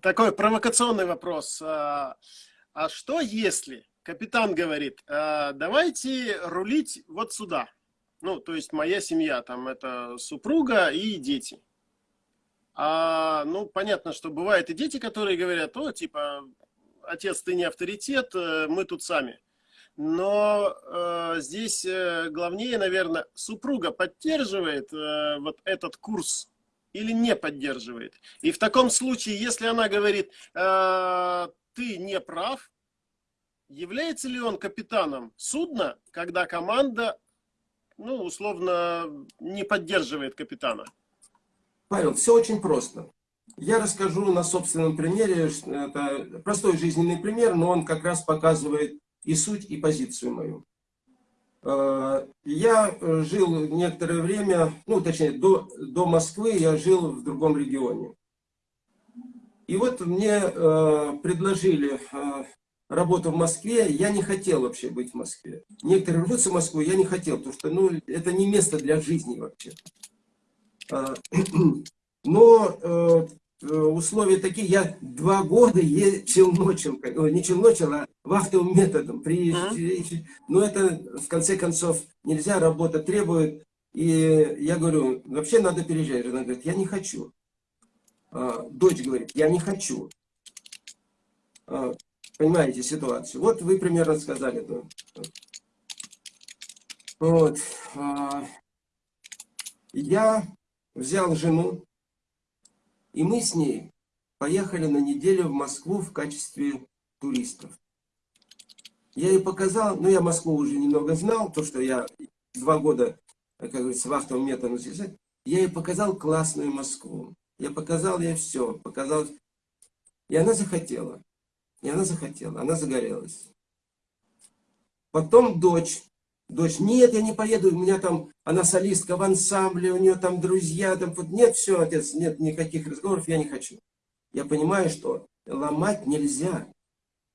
такой провокационный вопрос. А, а что если капитан говорит, «А, давайте рулить вот сюда? Ну, то есть моя семья, там это супруга и дети. А, ну, понятно, что бывают и дети, которые говорят, о, типа, отец, ты не авторитет, э, мы тут сами. Но э, здесь э, главнее, наверное, супруга поддерживает э, вот этот курс или не поддерживает. И в таком случае, если она говорит, э, ты не прав, является ли он капитаном судна, когда команда, ну, условно, не поддерживает капитана? Павел, все очень просто. Я расскажу на собственном примере, это простой жизненный пример, но он как раз показывает и суть, и позицию мою. Э, я жил некоторое время, ну точнее до, до Москвы я жил в другом регионе. И вот мне э, предложили э, работу в Москве, я не хотел вообще быть в Москве. Некоторые рвутся в Москву, я не хотел, потому что ну, это не место для жизни вообще. Но Э, условия такие, я два года е челночил, не челночил, а вахтовым методом. При, но это, в конце концов, нельзя, работа требует. И я говорю, вообще надо переезжать. Она говорит, я не хочу. А, дочь говорит, я не хочу. А, понимаете ситуацию? Вот вы примерно сказали. Вот. А, я взял жену, и мы с ней поехали на неделю в Москву в качестве туристов. Я ей показал, ну я Москву уже немного знал, то что я два года, как говорится, вахтовым методом я ей показал классную Москву. Я показал ей все, показал. И она захотела. И она захотела, она загорелась. Потом дочь Дочь, нет, я не поеду, у меня там, она солистка в ансамбле, у нее там друзья, там, нет, все, отец, нет никаких разговоров, я не хочу. Я понимаю, что ломать нельзя,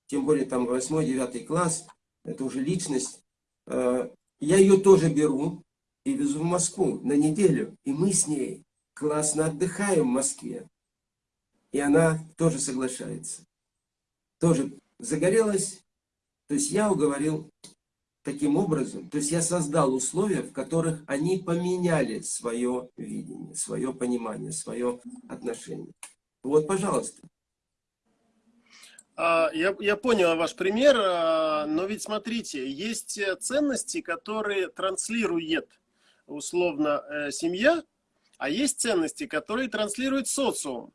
тем более там 8-9 класс, это уже личность. Э, я ее тоже беру и везу в Москву на неделю, и мы с ней классно отдыхаем в Москве. И она тоже соглашается. Тоже загорелась. То есть я уговорил таким образом, то есть я создал условия, в которых они поменяли свое видение, свое понимание, свое отношение. Вот, пожалуйста. А, я, я понял ваш пример, а, но ведь смотрите, есть ценности, которые транслирует условно э, семья, а есть ценности, которые транслирует социум.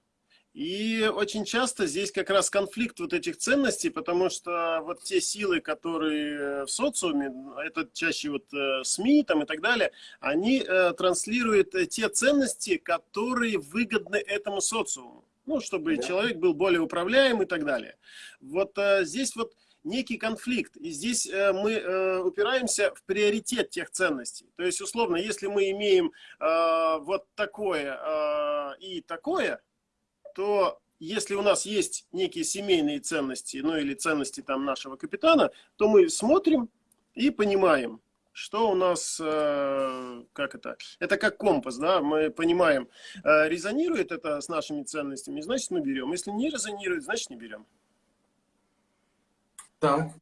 И очень часто здесь как раз конфликт вот этих ценностей, потому что вот те силы, которые в социуме, это чаще вот э, СМИ там и так далее, они э, транслируют э, те ценности, которые выгодны этому социуму. Ну, чтобы да. человек был более управляем и так далее. Вот здесь вот некий конфликт. И здесь мы упираемся в приоритет тех ценностей. То есть, условно, если мы имеем вот такое и такое, то если у нас есть некие семейные ценности, ну или ценности там нашего капитана, то мы смотрим и понимаем, что у нас, э, как это, это как компас, да, мы понимаем, э, резонирует это с нашими ценностями, значит мы берем, если не резонирует, значит не берем. Так,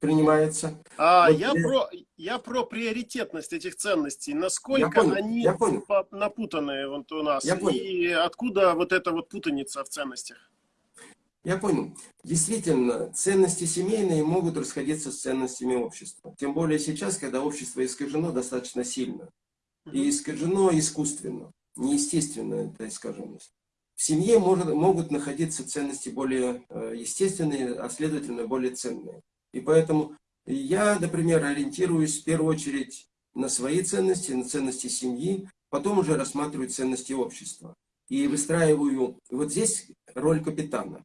принимается. А, вот я, я, про, я про приоритетность этих ценностей. Насколько я понял, они я понял. напутаны вот у нас. Я понял. И откуда вот эта вот путаница в ценностях? Я понял. Действительно, ценности семейные могут расходиться с ценностями общества. Тем более сейчас, когда общество искажено достаточно сильно. И искажено искусственно, неестественно эта искаженность. В семье может, могут находиться ценности более э, естественные, а следовательно более ценные. И поэтому я, например, ориентируюсь в первую очередь на свои ценности, на ценности семьи, потом уже рассматриваю ценности общества. И выстраиваю, вот здесь роль капитана.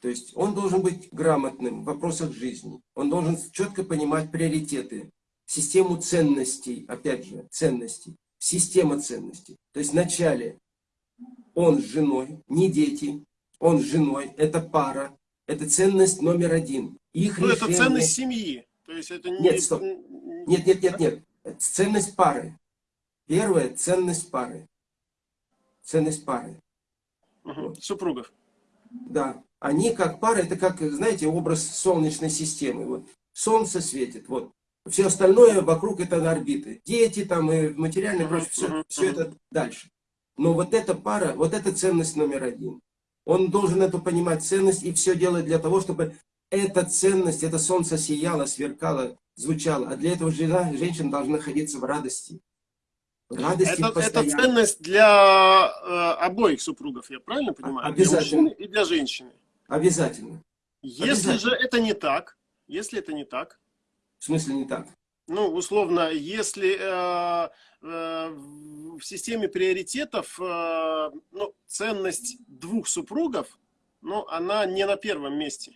То есть он должен быть грамотным в вопросах жизни. Он должен четко понимать приоритеты, систему ценностей, опять же, ценностей, система ценностей. То есть вначале он с женой, не дети, он с женой, это пара, это ценность номер один. Их ну, решение... это ценность семьи. То есть это не... Нет, стоп. Нет, нет, нет, нет. ценность пары. Первая ценность пары. Ценность пары. Угу. Вот. Супругов. Да, они как пара, это как, знаете, образ солнечной системы. Вот солнце светит, вот. Все остальное вокруг это орбиты. Дети там и материальные, прочее, все, все это дальше. Но вот эта пара, вот эта ценность номер один. Он должен эту понимать ценность и все делать для того, чтобы эта ценность, это солнце сияло, сверкало, звучало. А для этого жена, женщина должна находиться в радости. Радости это, это ценность для э, обоих супругов, я правильно понимаю? Обязательно. Для и для женщины. Обязательно. Если Обязательно. же это не так, если это не так. В смысле не так? Ну, условно, если э, в системе приоритетов э, ну, ценность двух супругов, ну, она не на первом месте.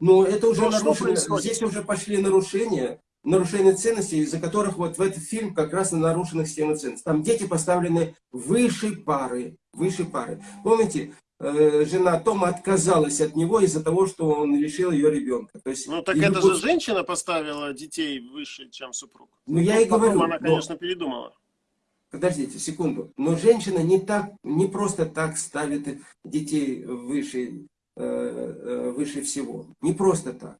Ну, это уже нарушено. Здесь уже пошли нарушения, нарушения ценностей, из-за которых вот в этот фильм как раз на нарушенных система ценностей. Там дети поставлены выше пары, выше пары. Помните, Э, жена Тома отказалась от него из-за того, что он лишил ее ребенка. То есть, ну так это любовь... же женщина поставила детей выше, чем супруг. Ну я и говорю. Она, конечно, но... передумала. Подождите секунду. Но женщина не так, не просто так ставит детей выше, э, э, выше всего. Не просто так.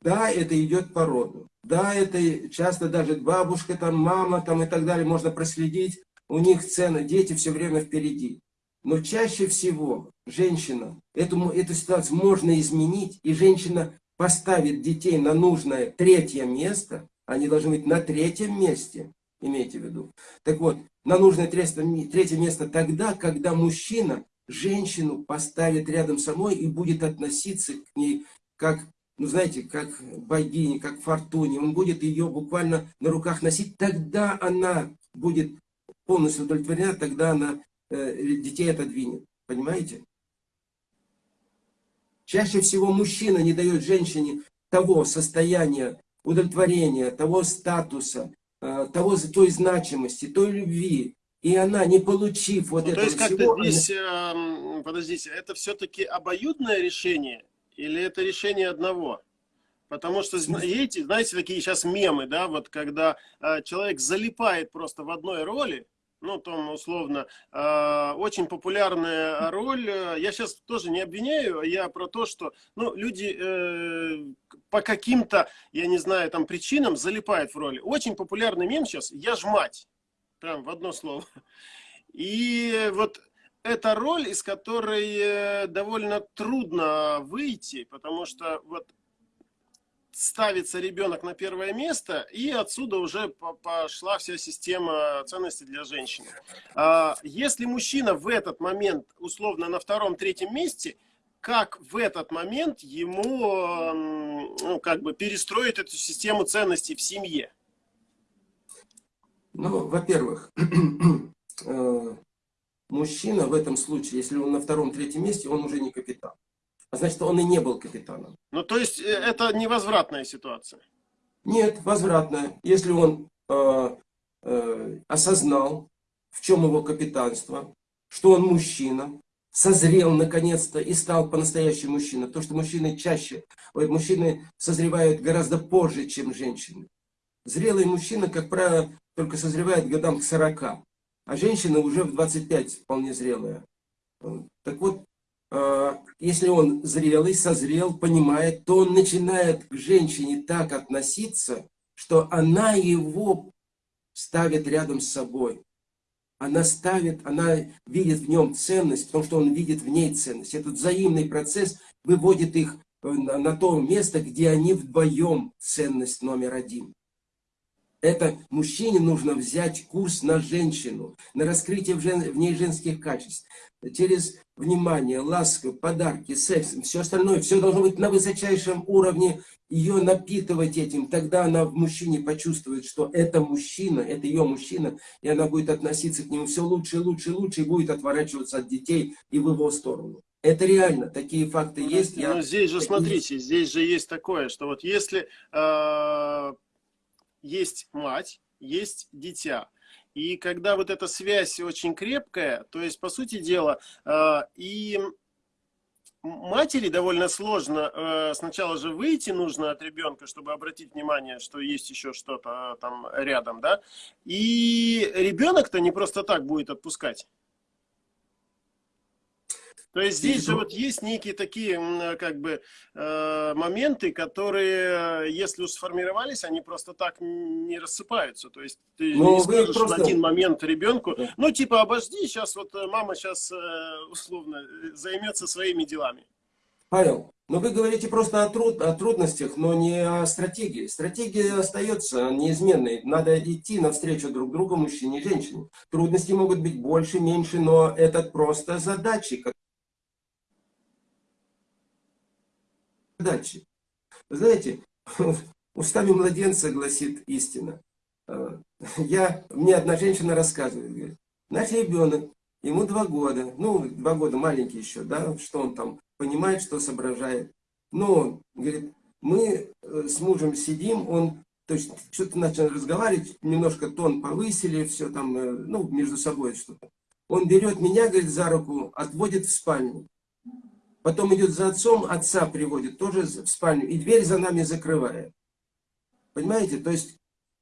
Да, это идет по роду. Да, это часто даже бабушка, там, мама там, и так далее можно проследить. У них цены, дети все время впереди. Но чаще всего женщина, эту, эту ситуацию можно изменить, и женщина поставит детей на нужное третье место, они должны быть на третьем месте, имейте в виду. Так вот, на нужное третье, место тогда, когда мужчина женщину поставит рядом с собой и будет относиться к ней как, ну знаете, как богине, как фортуне. Он будет ее буквально на руках носить, тогда она будет полностью удовлетворена, тогда она детей отодвинет. Понимаете? Чаще всего мужчина не дает женщине того состояния удовлетворения, того статуса, э, того, той значимости, той любви. И она, не получив вот ну, этого То есть как-то здесь, она... Эм, подождите, это все-таки обоюдное решение или это решение одного? Потому что, знаете, знаете, такие сейчас мемы, да, вот когда э, человек залипает просто в одной роли, ну, там, условно, э, очень популярная роль. Я сейчас тоже не обвиняю, я про то, что, ну, люди э, по каким-то, я не знаю, там, причинам залипают в роли. Очень популярный мем сейчас «Я ж мать». Прям в одно слово. И вот эта роль, из которой э, довольно трудно выйти, потому что вот ставится ребенок на первое место, и отсюда уже пошла вся система ценностей для женщины. А, если мужчина в этот момент, условно, на втором-третьем месте, как в этот момент ему ну, как бы перестроить эту систему ценностей в семье? Ну, во-первых, э, мужчина в этом случае, если он на втором-третьем месте, он уже не капитан значит, он и не был капитаном. Ну, то есть, э, это невозвратная ситуация? Нет, возвратная. Если он э, э, осознал, в чем его капитанство, что он мужчина, созрел наконец-то и стал по-настоящему мужчина. То, что мужчины чаще, мужчины созревают гораздо позже, чем женщины. Зрелый мужчина, как правило, только созревает годам к 40, а женщина уже в 25 вполне зрелая. Так вот, если он зрелый, созрел, понимает, то он начинает к женщине так относиться, что она его ставит рядом с собой. Она ставит, она видит в нем ценность, потому что он видит в ней ценность. Этот взаимный процесс выводит их э, на то место, где они вдвоем ценность номер один. Это мужчине нужно взять курс на женщину, на раскрытие в, жен, в ней женских качеств. Через внимание, ласку, подарки, секс, все остальное, все должно быть на высочайшем уровне, ее напитывать этим. Тогда она в мужчине почувствует, что это мужчина, это ее мужчина, и она будет относиться к нему все лучше, лучше, лучше, и будет отворачиваться от детей и в его сторону. Это реально, такие факты есть. Но я... здесь же, смотрите, здесь же есть такое, что вот если э, есть мать, есть дитя. И когда вот эта связь очень крепкая, то есть, по сути дела, э, и матери довольно сложно э, сначала же выйти нужно от ребенка, чтобы обратить внимание, что есть еще что-то там рядом, да, и ребенок-то не просто так будет отпускать. То есть здесь же вот есть некие такие как бы э, моменты, которые, если уж сформировались, они просто так не рассыпаются. То есть ты Но не скажешь просто... в один момент ребенку, да. ну типа обожди, сейчас вот э, мама сейчас э, условно займется своими делами. Павел, но вы говорите просто о, труд, о трудностях, но не о стратегии. Стратегия остается неизменной. Надо идти навстречу друг другу, мужчине и женщине. Трудности могут быть больше, меньше, но это просто задачи, задачи. Знаете, устами младенца гласит истина. А, я, мне одна женщина рассказывает, говорит, наш ребенок, ему два года, ну, два года маленький еще, да, что он там понимает, что соображает. Но, говорит, мы э, с мужем сидим, он, то есть, что-то начал разговаривать, немножко тон повысили, все там, э, ну, между собой что-то. Он берет меня, говорит, за руку, отводит в спальню. Потом идет за отцом, отца приводит тоже в спальню, и дверь за нами закрывает. Понимаете? То есть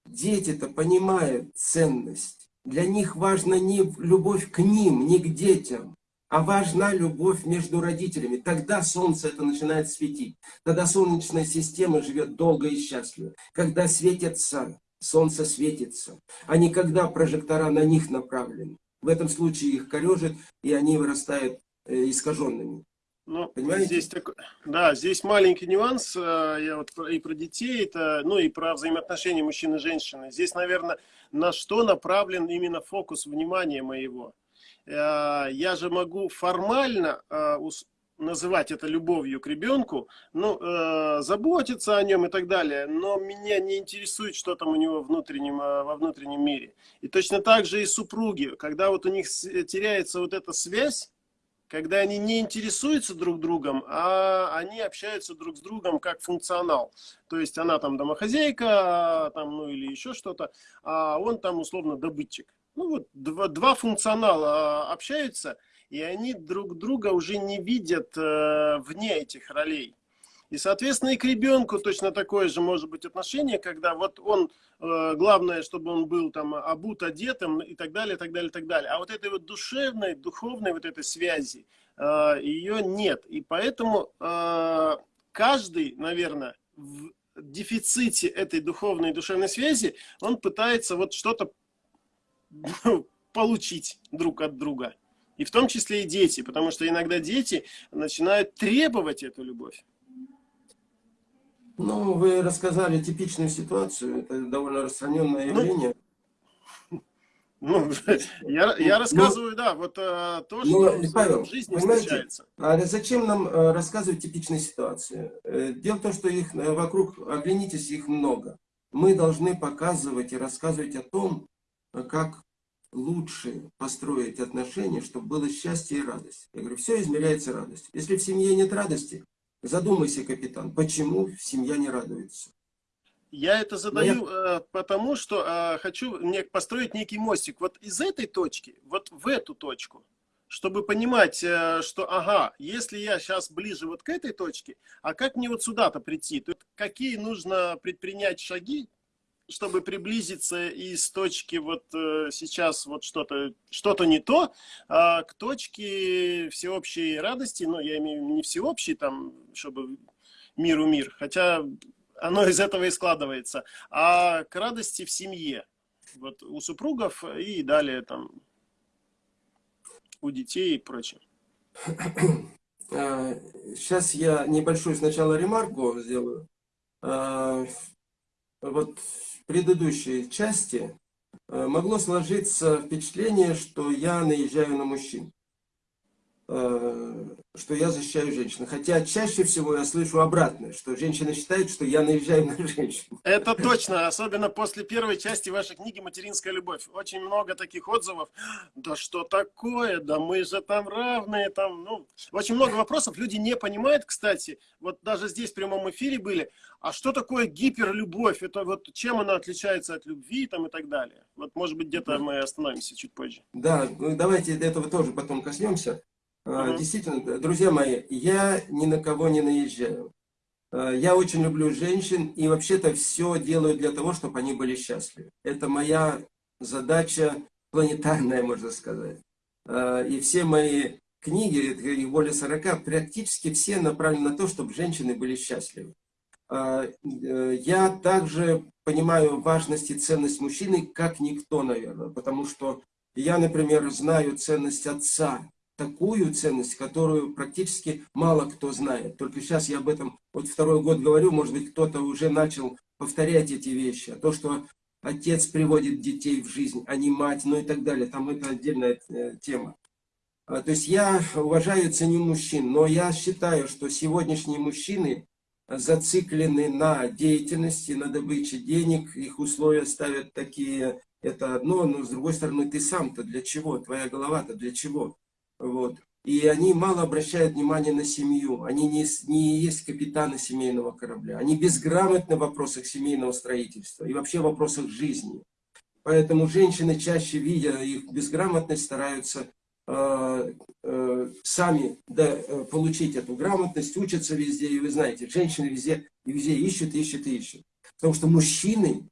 дети-то понимают ценность. Для них важна не любовь к ним, не к детям, а важна любовь между родителями. Тогда солнце это начинает светить. Тогда солнечная система живет долго и счастливо. Когда светится, солнце светится, а не когда прожектора на них направлены. В этом случае их корежит, и они вырастают э, искаженными. Ну, Понимаете? Здесь такой, да, здесь маленький нюанс, э, я вот и про детей, это, ну и про взаимоотношения мужчины и женщины. Здесь, наверное, на что направлен именно фокус внимания моего. Э, я же могу формально э, называть это любовью к ребенку, ну, заботиться о нем и так далее, но меня не интересует, что там у него внутреннем, во внутреннем мире. И точно так же и супруги, когда вот у них теряется вот эта связь, когда они не интересуются друг другом, а они общаются друг с другом как функционал. То есть она там домохозяйка, там, ну или еще что-то, а он там условно добытчик. Ну вот два, два функционала а, общаются, и они друг друга уже не видят э, вне этих ролей. И, соответственно, и к ребенку точно такое же может быть отношение, когда вот он, э, главное, чтобы он был там обут, одетым и так далее, так далее, так далее. А вот этой вот душевной, духовной вот этой связи, э, ее нет. И поэтому э, каждый, наверное, в дефиците этой духовной и душевной связи, он пытается вот что-то получить друг от друга. И в том числе и дети, потому что иногда дети начинают требовать эту любовь. Ну, вы рассказали типичную ситуацию, это довольно распространенное ну, явление. Ну, я, я ну, рассказываю, ну, да, вот а, то, что но, Павел, в жизни встречается. А зачем нам а, рассказывать типичные ситуации? Э, дело в том, что их вокруг, оглянитесь, их много. Мы должны показывать и рассказывать о том, как лучше построить отношения, чтобы было счастье и радость. Я говорю, все измеряется радостью. Если в семье нет радости, Задумайся, капитан, почему семья не радуется? Я это задаю я... Э, потому, что э, хочу мне построить некий мостик. Вот из этой точки, вот в эту точку, чтобы понимать, э, что, ага, если я сейчас ближе вот к этой точке, а как мне вот сюда-то прийти? Тут какие нужно предпринять шаги, чтобы приблизиться из точки вот э, сейчас вот что-то что-то не то, а к точке всеобщей радости, ну, я имею не всеобщей, там, чтобы миру мир, хотя оно из этого и складывается, а к радости в семье, вот у супругов и далее там у детей и прочее. Сейчас я небольшую сначала ремарку сделаю. Вот предыдущей части э, могло сложиться впечатление, что я наезжаю на мужчин. Что я защищаю женщин. Хотя чаще всего я слышу обратное, что женщина считает, что я наезжаю на женщин. Это точно, особенно после первой части вашей книги «Материнская любовь». Очень много таких отзывов. Да что такое? Да мы же там равные. Там, ну, очень много вопросов. Люди не понимают, кстати. Вот даже здесь в прямом эфире были. А что такое гиперлюбовь? Это вот чем она отличается от любви там, и так далее? Вот, может быть, где-то мы остановимся чуть позже. Да, ну, давайте до этого тоже потом коснемся. Uh Действительно, друзья мои, я ни на кого не наезжаю. А, я очень люблю женщин и вообще-то все делаю для того, чтобы они были счастливы. Это моя задача планетарная, можно сказать. А, и все мои книги, их более 40, практически все направлены на то, чтобы женщины были счастливы. Э, я также понимаю важность и ценность мужчины, как никто, наверное, потому что я, например, знаю ценность отца, такую ценность, которую практически мало кто знает. Только сейчас я об этом вот второй год говорю, может быть, кто-то уже начал повторять эти вещи. А то, что отец приводит детей в жизнь, а не мать, ну и так далее, там это отдельная э, тема. А, то есть я уважаю и ценю мужчин, но я считаю, что сегодняшние мужчины зациклены на деятельности, на добыче денег, их условия ставят такие, это одно, но с другой стороны, ты сам-то для чего, твоя голова-то для чего, вот. И они мало обращают внимание на семью, они не, не есть капитаны семейного корабля, они безграмотны в вопросах семейного строительства и вообще в вопросах жизни. Поэтому женщины, чаще видя их безграмотность, стараются Э, э, сами да, э, получить эту грамотность, учатся везде, и вы знаете, женщины везде, везде ищут, ищут, ищут. Потому что мужчины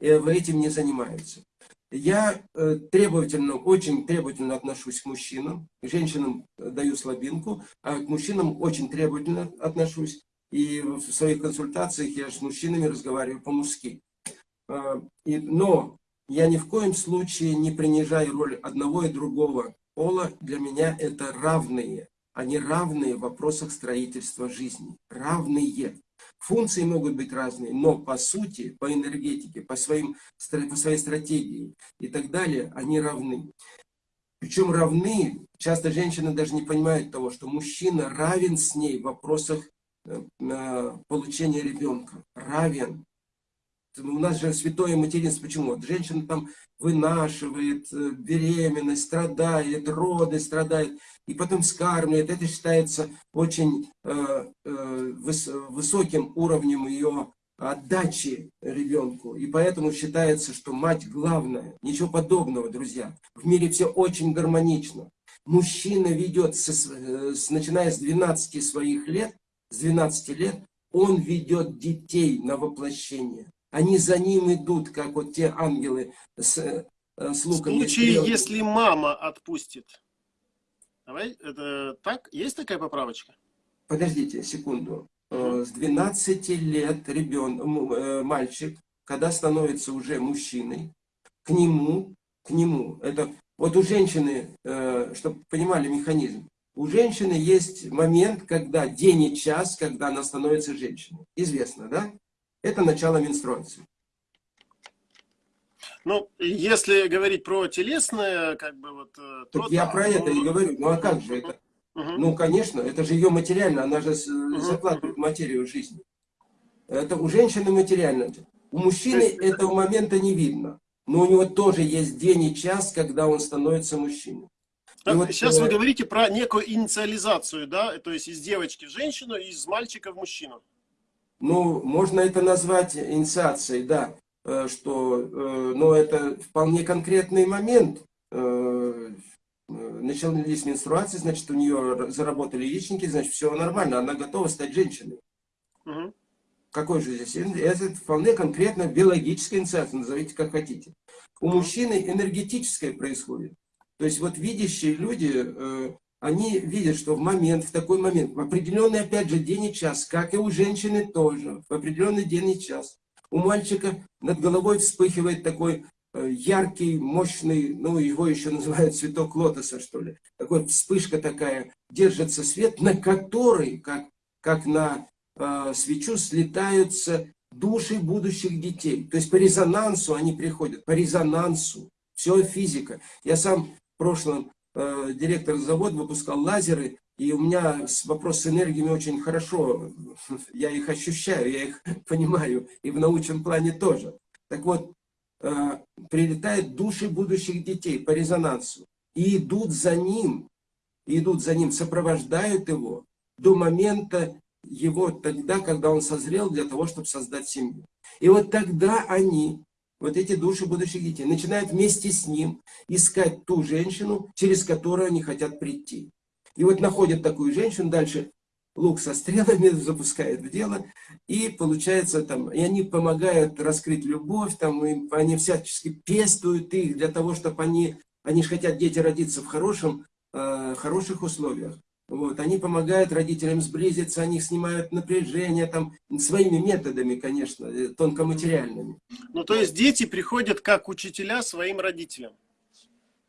этим не занимаются. Я требовательно, очень требовательно отношусь к мужчинам, женщинам даю слабинку, а к мужчинам очень требовательно отношусь. И в своих консультациях я с мужчинами разговариваю по-мужски. Но я ни в коем случае не принижаю роль одного и другого пола для меня это равные. Они равные в вопросах строительства жизни. Равные. Функции могут быть разные, но по сути, по энергетике, по, своим, по своей стратегии и так далее, они равны. Причем равны, часто женщины даже не понимают того, что мужчина равен с ней в вопросах э, получения ребенка. Равен. У нас же святое материнство. Почему? Женщина там вынашивает, э, беременность, страдает, роды страдает, и потом скармливает. Это считается очень э, э, выс высоким уровнем ее отдачи ребенку. И поэтому считается, что мать главная. Ничего подобного, друзья. В мире все очень гармонично. Мужчина ведет, со, с, начиная с 12 своих лет, с 12 лет, он ведет детей на воплощение. Они за ним идут, как вот те ангелы с, э, с луками. В случае, если мама отпустит. Давай, это так? Есть такая поправочка? Подождите секунду. Э, с 12 лет ребенок, э, мальчик, когда становится уже мужчиной, к нему, к нему, это вот у женщины, чтобы понимали механизм, у женщины есть момент, когда день и час, когда она становится женщиной. Известно, да? Это начало менструации. Ну, если говорить про телесное, как бы вот... Э, так я да, про это и говорю. Ну, а как же это? Угу. Ну, конечно, это же ее материально, она же угу. закладывает материю жизни. Это у женщины материально. У мужчины есть... этого момента не видно. Но у него тоже есть день и час, когда он становится мужчиной. Так, вот, сейчас э... вы говорите про некую инициализацию, да? То есть из девочки в женщину, из мальчика в мужчину. Ну, можно это назвать инициацией, да, э, что, э, но это вполне конкретный момент. Э, начались менструации, значит, у нее заработали яичники, значит, все нормально, она готова стать женщиной. Угу. Какой же здесь? Это вполне конкретно биологическая инициация, назовите как хотите. У мужчины энергетическое происходит. То есть вот видящие люди, они видят, что в момент, в такой момент, в определенный, опять же, день и час, как и у женщины тоже, в определенный день и час, у мальчика над головой вспыхивает такой э, яркий, мощный, ну, его еще называют цветок лотоса, что ли. Такой вспышка такая, держится свет, на который, как, как на э, свечу, слетаются души будущих детей. То есть по резонансу они приходят, по резонансу. Все физика. Я сам в прошлом Э, директор завода выпускал лазеры, и у меня вопрос с энергиями очень хорошо, я их ощущаю, я их понимаю, и в научном плане тоже. Так вот, э, прилетают души будущих детей по резонансу, и идут за ним, идут за ним, сопровождают его до момента его тогда, когда он созрел для того, чтобы создать семью. И вот тогда они вот эти души будущих детей, начинают вместе с ним искать ту женщину, через которую они хотят прийти. И вот находят такую женщину, дальше лук со стрелами запускает в дело, и получается там, и они помогают раскрыть любовь, там, и они всячески пестуют их для того, чтобы они, они же хотят дети родиться в хорошем э, хороших условиях. Вот, они помогают родителям сблизиться, они снимают напряжение там своими методами, конечно, э, тонкоматериальными. Ну, то есть дети приходят как учителя своим родителям?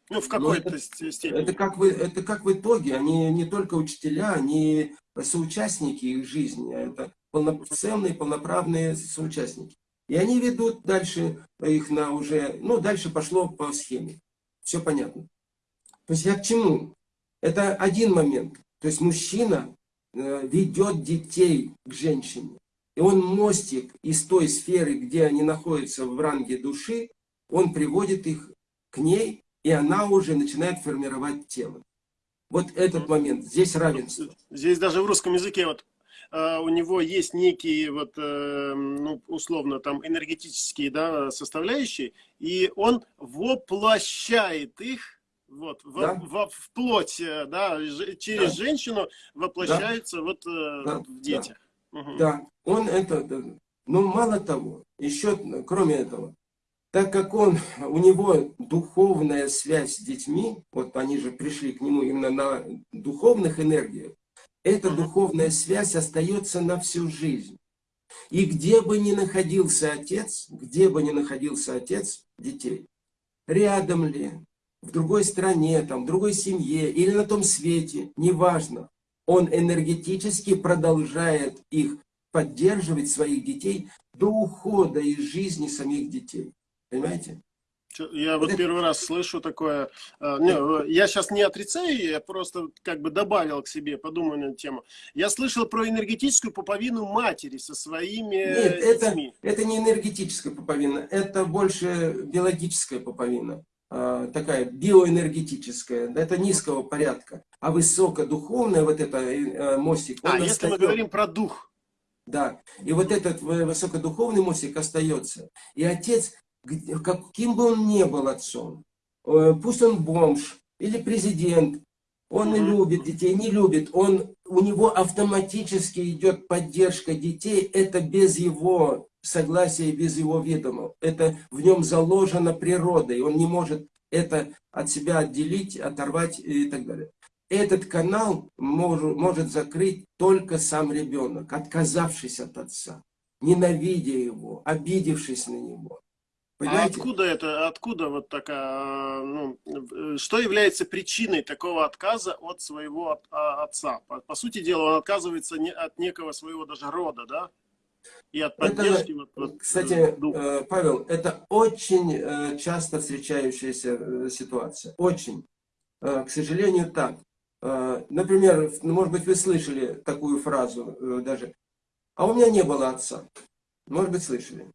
Ну, в какой-то это, степени. Это как, вы, это как в итоге, они не только учителя, они соучастники их жизни, а это полноценные, полноправные соучастники. И они ведут дальше их на уже, ну, дальше пошло по схеме. Все понятно. То есть я к чему? Это один момент. То есть мужчина э, ведет детей к женщине. И он мостик из той сферы, где они находятся в ранге души, он приводит их к ней, и она уже начинает формировать тело. Вот этот момент, здесь равенство. Здесь даже в русском языке вот Uh, у него есть некие вот uh, ну, условно там энергетические да, составляющие и он воплощает их вот в, да? в, в плоть э, да через да. женщину воплощается да. вот uh, да. в детях да. Угу. да он это но мало того еще кроме этого так как он, у него духовная связь с детьми, вот они же пришли к нему именно на духовных энергиях, эта духовная связь остается на всю жизнь. И где бы ни находился отец, где бы ни находился отец детей, рядом ли, в другой стране, там, в другой семье или на том свете, неважно, он энергетически продолжает их поддерживать, своих детей, до ухода из жизни самих детей. Понимаете? Я вот первый раз слышу такое. А, э, я сейчас не отрицаю, я просто как бы добавил к себе, подумаю на эту тему. Я слышал про энергетическую пуповину матери со своими Нет, детьми. Это, это не энергетическая пуповина, это больше биологическая пуповина. А, такая биоэнергетическая, это низкого порядка. А высокодуховная, вот это э, мостик, А, если остается. мы говорим про дух. Да, и вот этот высокодуховный мостик остается. И отец каким бы он ни был отцом, э, пусть он бомж или президент, он не любит детей, не любит, он, у него автоматически идет поддержка детей, это без его согласия, без его ведома. Это в нем заложено природой, он не может это от себя отделить, оторвать и так далее. Этот канал может, может закрыть только сам ребенок, отказавшись от отца, ненавидя его, обидевшись на него. А откуда это, откуда вот такая, ну, э, что является причиной такого отказа от своего а, отца? По, по сути дела, он отказывается не, от некого своего даже рода, да? И от поддержки. Это, вот, вот, кстати, э, духа. Павел, это очень э, часто встречающаяся ситуация. Очень. К сожалению, так. Например, ну, может быть, вы слышали такую фразу даже. А у меня не было отца. Может быть, слышали.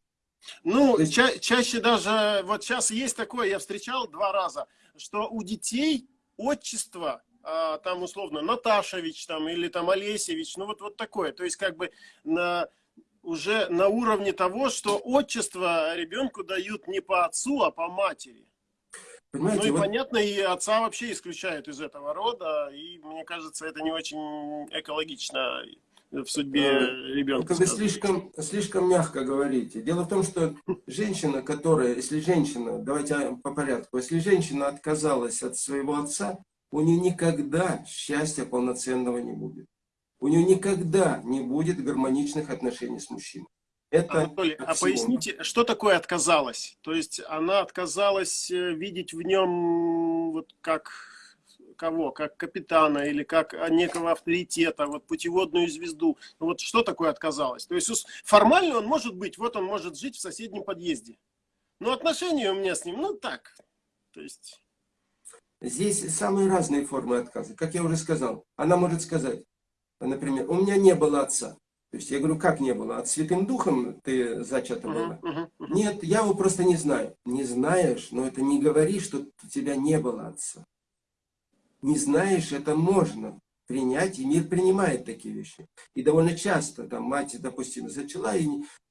Ну, ча чаще даже, вот сейчас есть такое, я встречал два раза, что у детей отчество, а, там условно Наташевич там, или там Олесевич, ну вот, вот такое. То есть как бы на, уже на уровне того, что отчество ребенку дают не по отцу, а по матери. Понимаете, ну и вот... понятно, и отца вообще исключают из этого рода, и мне кажется, это не очень экологично в судьбе э, ребенка. Вы слишком, слишком мягко говорите. Дело в том, что женщина, которая, если женщина, давайте по порядку, если женщина отказалась от своего отца, у нее никогда счастья полноценного не будет. У нее никогда не будет гармоничных отношений с мужчиной. Это Анатолий, а поясните, что такое отказалась? То есть она отказалась э, видеть в нем вот как кого? Как капитана или как некого авторитета, вот путеводную звезду. Ну, вот что такое отказалось? То есть формально он может быть, вот он может жить в соседнем подъезде. Но отношения у меня с ним, ну так. То есть... Здесь самые разные формы отказа. Как я уже сказал, она может сказать, например, у меня не было отца. То есть я говорю, как не было? От Святым Духом ты зачата была? Uh -huh, uh -huh. Нет, я его просто не знаю. Не знаешь, но это не говори, что у тебя не было отца не знаешь, это можно принять, и мир принимает такие вещи. И довольно часто, там, мать, допустим, зачала и,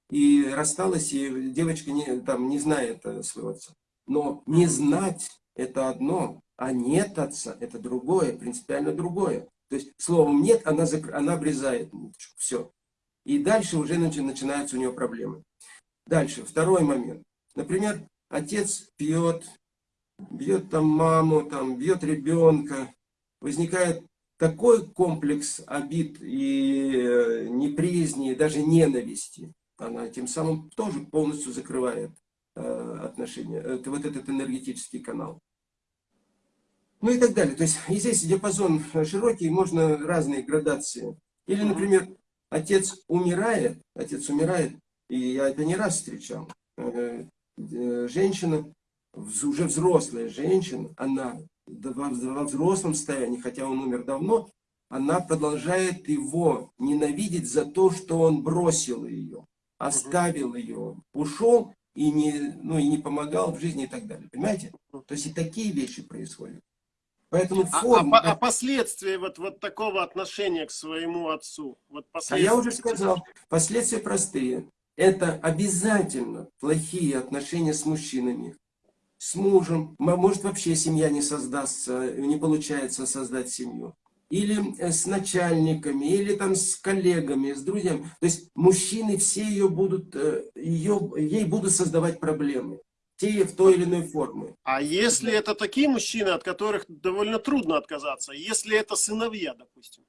и рассталась, и девочка не, там, не знает э, своего отца. Но не знать – это одно, а нет отца – это другое, принципиально другое. То есть словом «нет» она, закр... она обрезает ниточку, все. И дальше уже начинаются у нее проблемы. Дальше, второй момент. Например, отец пьет, бьет там маму, там, бьет ребенка, возникает такой комплекс обид и э, неприязни, даже ненависти. Она тем самым тоже полностью закрывает э, отношения, это, вот этот энергетический канал. Ну и так далее. То есть и здесь диапазон широкий, можно разные градации. Или, например, отец умирает, отец умирает, и я это не раз встречал. Э, женщина, уже взрослая женщина, она во взрослом состоянии, хотя он умер давно, она продолжает его ненавидеть за то, что он бросил ее, оставил ее, ушел и не, ну, и не помогал в жизни и так далее. Понимаете? То есть и такие вещи происходят. Поэтому форма... а, а, а последствия вот, вот такого отношения к своему отцу? Вот а я уже сказал, последствия простые. Это обязательно плохие отношения с мужчинами, с мужем. Может вообще семья не создастся, не получается создать семью. Или э, с начальниками, или там с коллегами, с друзьями. То есть мужчины все ее будут, э, ее, ей будут создавать проблемы те в той или иной форме. А если это такие мужчины, от которых довольно трудно отказаться, если это сыновья, допустим?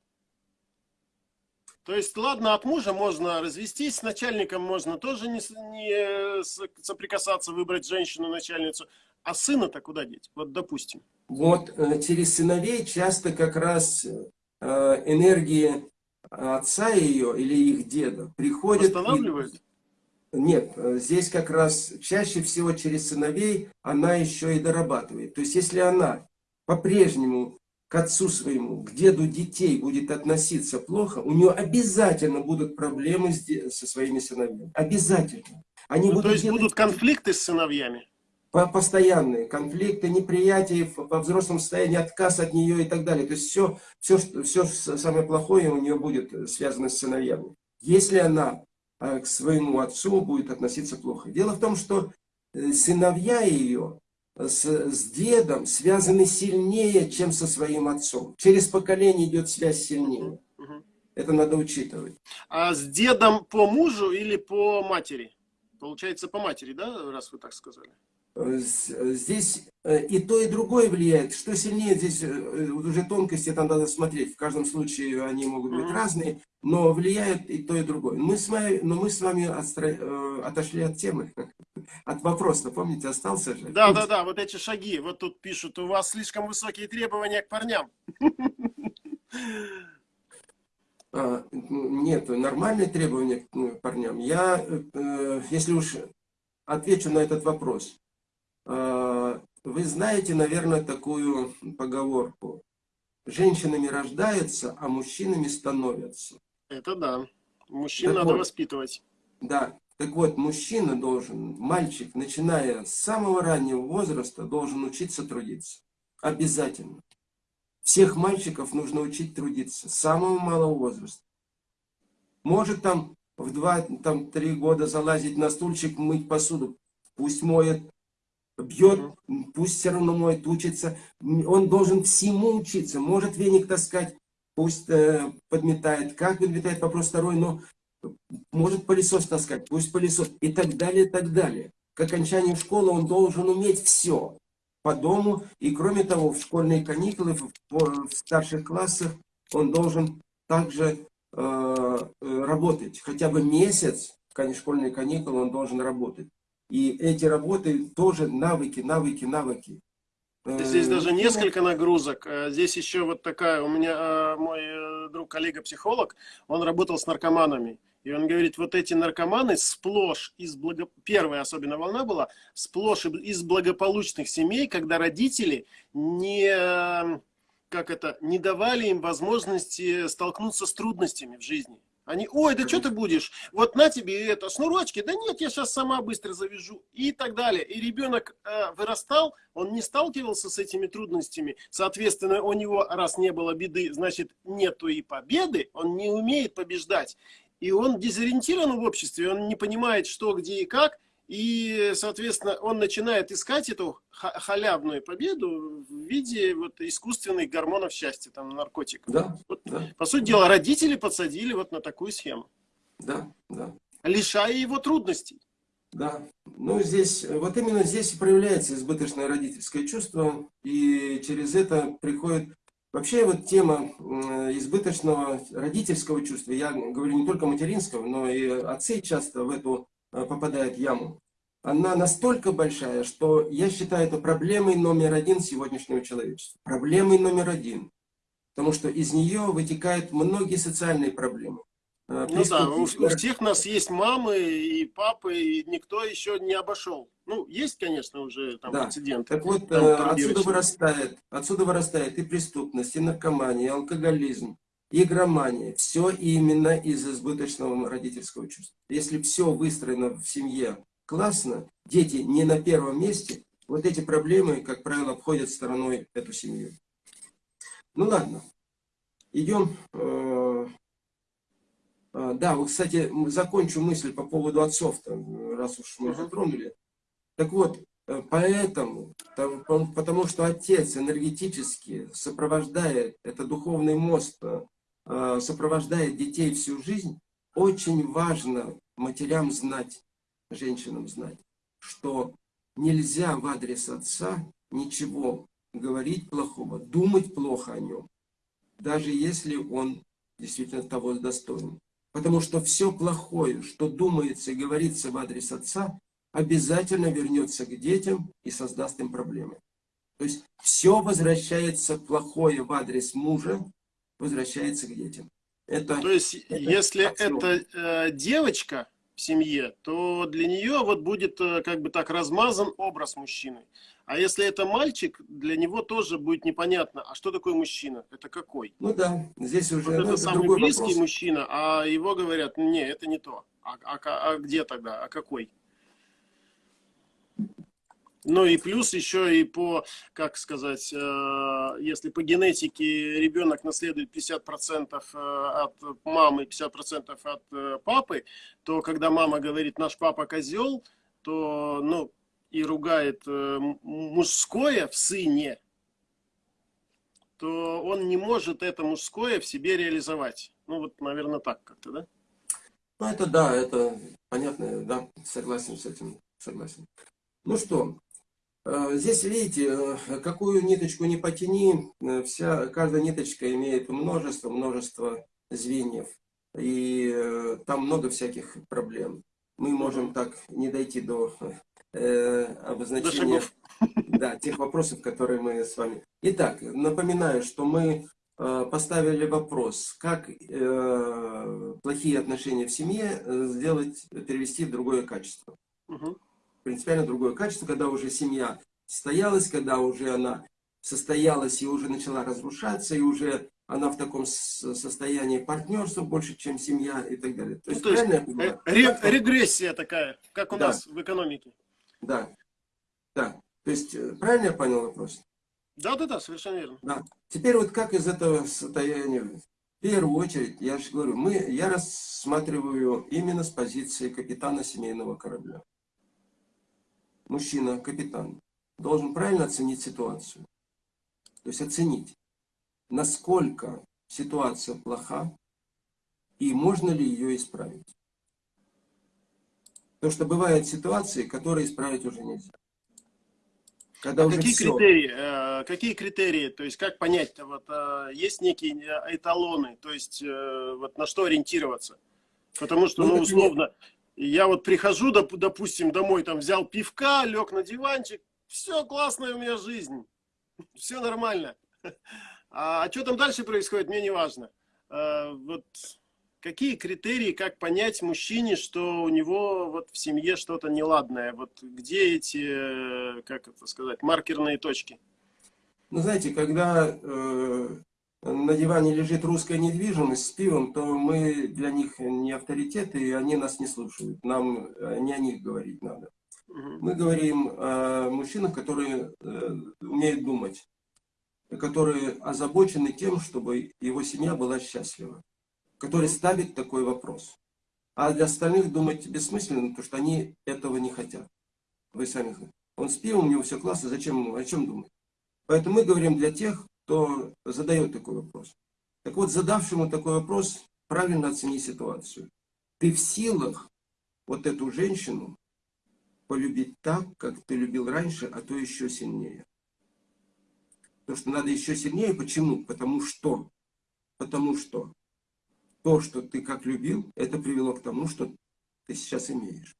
То есть, ладно, от мужа можно развестись, с начальником можно тоже не, не соприкасаться, выбрать женщину-начальницу, а сына-то куда деть? Вот, допустим. Вот э, через сыновей часто как раз э, энергии отца ее или их деда приходят... Восстанавливают? Нет, э, здесь как раз чаще всего через сыновей она еще и дорабатывает. То есть если она по-прежнему к отцу своему, к деду детей будет относиться плохо, у нее обязательно будут проблемы со своими сыновьями. Обязательно. Они ну, будут то есть делать... будут конфликты с сыновьями? Постоянные конфликты, неприятие во взрослом состоянии, отказ от нее и так далее. То есть все, все, все самое плохое у нее будет связано с сыновьями. Если она а, к своему отцу будет относиться плохо. Дело в том, что э, сыновья ее с, с дедом связаны сильнее, чем со своим отцом. Через поколение идет связь сильнее. Это надо учитывать. А с дедом по мужу или по матери? Получается, по матери, да, раз вы так сказали? Здесь э, и то, и другое влияет. Что сильнее, здесь э, уже тонкости там надо смотреть. В каждом случае они могут быть разные, но влияет и то, и другое. Мы с вами, но мы с вами отстро... Э, отошли от темы, от вопроса. Помните, остался же? Да, да, да, вот эти шаги. Вот тут пишут, у вас слишком высокие требования к парням. А, нет, нормальные требования к парням. Я, если уж отвечу на этот вопрос. А, вы знаете, наверное, такую поговорку. Женщинами рождаются, а мужчинами становятся. Это да. Мужчин так надо вот, воспитывать. Да. Так вот, мужчина должен, мальчик, начиная с самого раннего возраста, должен учиться трудиться. Обязательно. Всех мальчиков нужно учить трудиться с самого малого возраста. Может там в 2-3 года залазить на стульчик, мыть посуду. Пусть моет бьет, пусть все равно моет, учится. Он должен всему учиться. Может веник таскать, пусть э, подметает. Как подметает, вопрос второй, но может пылесос таскать, пусть пылесос. И так далее, и так далее. К окончанию школы он должен уметь все по дому. И кроме того, в школьные каникулы, в, в старших классах он должен также э, э работать. Хотя бы месяц, в школьные каникулы, он должен работать. И эти работы тоже навыки, навыки, навыки. Здесь э, даже несколько нагрузок. Э, здесь еще вот такая, у меня э, мой друг, коллега-психолог, он работал с наркоманами. И он говорит, вот эти наркоманы сплошь из благо... Первая особенно волна была, сплошь из благополучных семей, когда родители не, как это, не давали им возможности столкнуться с трудностями в жизни. Они, ой, да что ты будешь? Вот на тебе это, шнурочки. Да нет, я сейчас сама быстро завяжу. И так далее. И ребенок э, вырастал, он не сталкивался с этими трудностями. Соответственно, у него, раз не было беды, значит, нету и победы. Он не умеет побеждать. И он дезориентирован в обществе, он не понимает, что, где и как. И, соответственно, он начинает искать эту халявную победу в виде вот искусственных гормонов счастья, там, наркотиков. Да, вот, да. По сути дела, родители подсадили вот на такую схему. Да, да. Лишая его трудностей. Да, ну здесь, вот именно здесь проявляется избыточное родительское чувство, и через это приходит Вообще вот тема избыточного родительского чувства, я говорю не только материнского, но и отцы часто в эту э, попадают яму. Она настолько большая, что я считаю это проблемой номер один сегодняшнего человечества. Проблемой номер один. Потому что из нее вытекают многие социальные проблемы. Э, ну да, у, у всех нас есть мамы и папы, и никто еще не обошел. Ну, есть, конечно, уже там да. прецеденты. Так вот, там, э, отсюда вырастает, отсюда вырастает и преступность, и наркомания, и алкоголизм, игромания. Все именно из избыточного родительского чувства. Если все выстроено в семье классно, дети не на первом месте, вот эти проблемы, как правило, обходят стороной эту семью. Ну ладно, идем э, а, да, вот, кстати, закончу мысль по поводу отцов, раз уж мы затронули. Так вот, э, поэтому, потому что отец энергетически сопровождает, это духовный мост, э, сопровождает детей всю жизнь, очень важно матерям знать, женщинам знать, что нельзя в адрес отца ничего говорить плохого, думать плохо о нем, даже если он действительно того достоин. Потому что все плохое, что думается и говорится в адрес отца, обязательно вернется к детям и создаст им проблемы. То есть все возвращается плохое в адрес мужа, возвращается к детям. Это, То есть, это если аксиом. это э, девочка в семье, то для нее вот будет э, как бы так размазан образ мужчины. А если это мальчик, для него тоже будет непонятно, а что такое мужчина? Это какой? Ну да, здесь уже вот ну, это, это самый близкий вопрос. мужчина, а его говорят, не, это не то. А, а, а где тогда? А какой? Ну и плюс еще и по, как сказать, э, если по генетике ребенок наследует 50% э, от мамы, 50% от э, папы, то когда мама говорит, наш папа козел, то, ну, и ругает мужское в сыне, то он не может это мужское в себе реализовать. Ну вот, наверное, так как-то, да? Ну это да, это понятно, да, согласен с этим, согласен. Ну что, здесь видите, э, какую ниточку не потяни, вся, каждая ниточка имеет множество, множество звеньев. И там много всяких проблем. Мы можем так не дойти до э, обозначения да, тех вопросов, которые мы с вами... Итак, напоминаю, что мы э, поставили вопрос, как э, плохие отношения в семье э, сделать, перевести в другое качество. Угу. Принципиально другое качество, когда уже семья состоялась, когда уже она состоялась и уже начала разрушаться, и уже она в таком состоянии партнерства больше, чем семья и так далее. То есть, ну, то есть ре регрессия такая, как у да. нас в экономике. Да. Да. То есть, э, правильно я понял вопрос? Да, да, да, совершенно верно. Да. Теперь вот как из этого состояния, в первую очередь, я же говорю, мы, я рассматриваю именно с позиции капитана семейного корабля. Мужчина, капитан, должен правильно оценить ситуацию. То есть оценить, насколько ситуация плоха и можно ли ее исправить. Потому что бывают ситуации, которые исправить уже нельзя. Когда а уже какие все... критерии? Э, какие критерии? То есть как понять-то? Вот э, есть некие э, эталоны, то есть вот на что ориентироваться? Потому что, ну, ну условно, я вот прихожу, допустим, домой, там взял пивка, лег на диванчик, все классная у меня жизнь, все нормально. А, а что там дальше происходит, мне не важно. Вот Какие критерии, как понять мужчине, что у него вот в семье что-то неладное? Вот где эти, э, как это сказать, маркерные точки? Ну, знаете, когда э, на диване лежит русская недвижимость с пивом, то мы для них не авторитеты, и они нас не слушают. Нам не о них говорить надо. Мы говорим о мужчинах, которые э, умеют думать, которые озабочены тем, чтобы его семья была счастлива который ставит такой вопрос. А для остальных думать бессмысленно, потому что они этого не хотят. Вы сами знаете. Он с пивом, у него все классно, зачем о чем думать? Поэтому мы говорим для тех, кто задает такой вопрос. Так вот, задавшему такой вопрос, правильно оцени ситуацию. Ты в силах вот эту женщину полюбить так, как ты любил раньше, а то еще сильнее. Потому что надо еще сильнее. Почему? Потому что. Потому что то, что ты как любил, это привело к тому, что ты сейчас имеешь.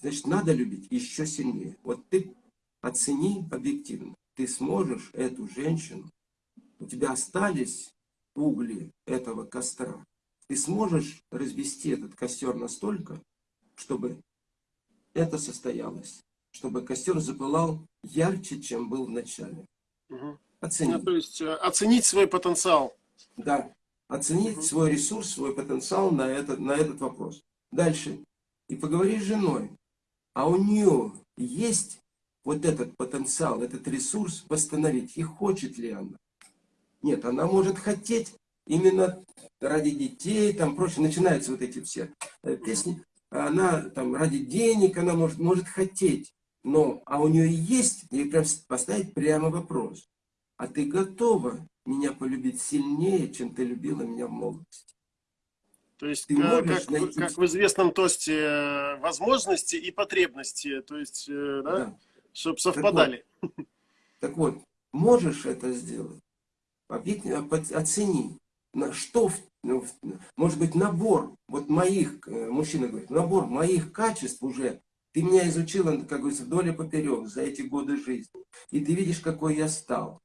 Значит, надо любить еще сильнее. Вот ты оцени объективно. Ты сможешь эту женщину, у тебя остались угли этого костра, ты сможешь развести этот костер настолько, чтобы это состоялось, чтобы костер запылал ярче, чем был в начале. Угу. Оценить. Ну, то есть э, оценить свой потенциал. Да, оценить угу. свой ресурс, свой потенциал на этот, на этот вопрос. Дальше. И поговори с женой. А у нее есть вот этот потенциал, этот ресурс восстановить. И хочет ли она? Нет, она может хотеть именно ради детей, там прочее. Начинаются вот эти все э, песни. Она там ради денег, она может, может хотеть. Но, а у нее есть, и прям поставить прямо вопрос. А ты готова меня полюбить сильнее, чем ты любила меня в молодости? То есть, ты как, как, найти... как в известном тосте, э, возможности и потребности, то есть, э, да, да. Чтобы совпадали. Так вот, так вот, можешь это сделать? Оцени, на что, ну, может быть, набор, вот моих, э, мужчина говорит, набор моих качеств уже, ты меня изучила, как говорится, вдоль и поперек за эти годы жизни. И ты видишь, какой я стал,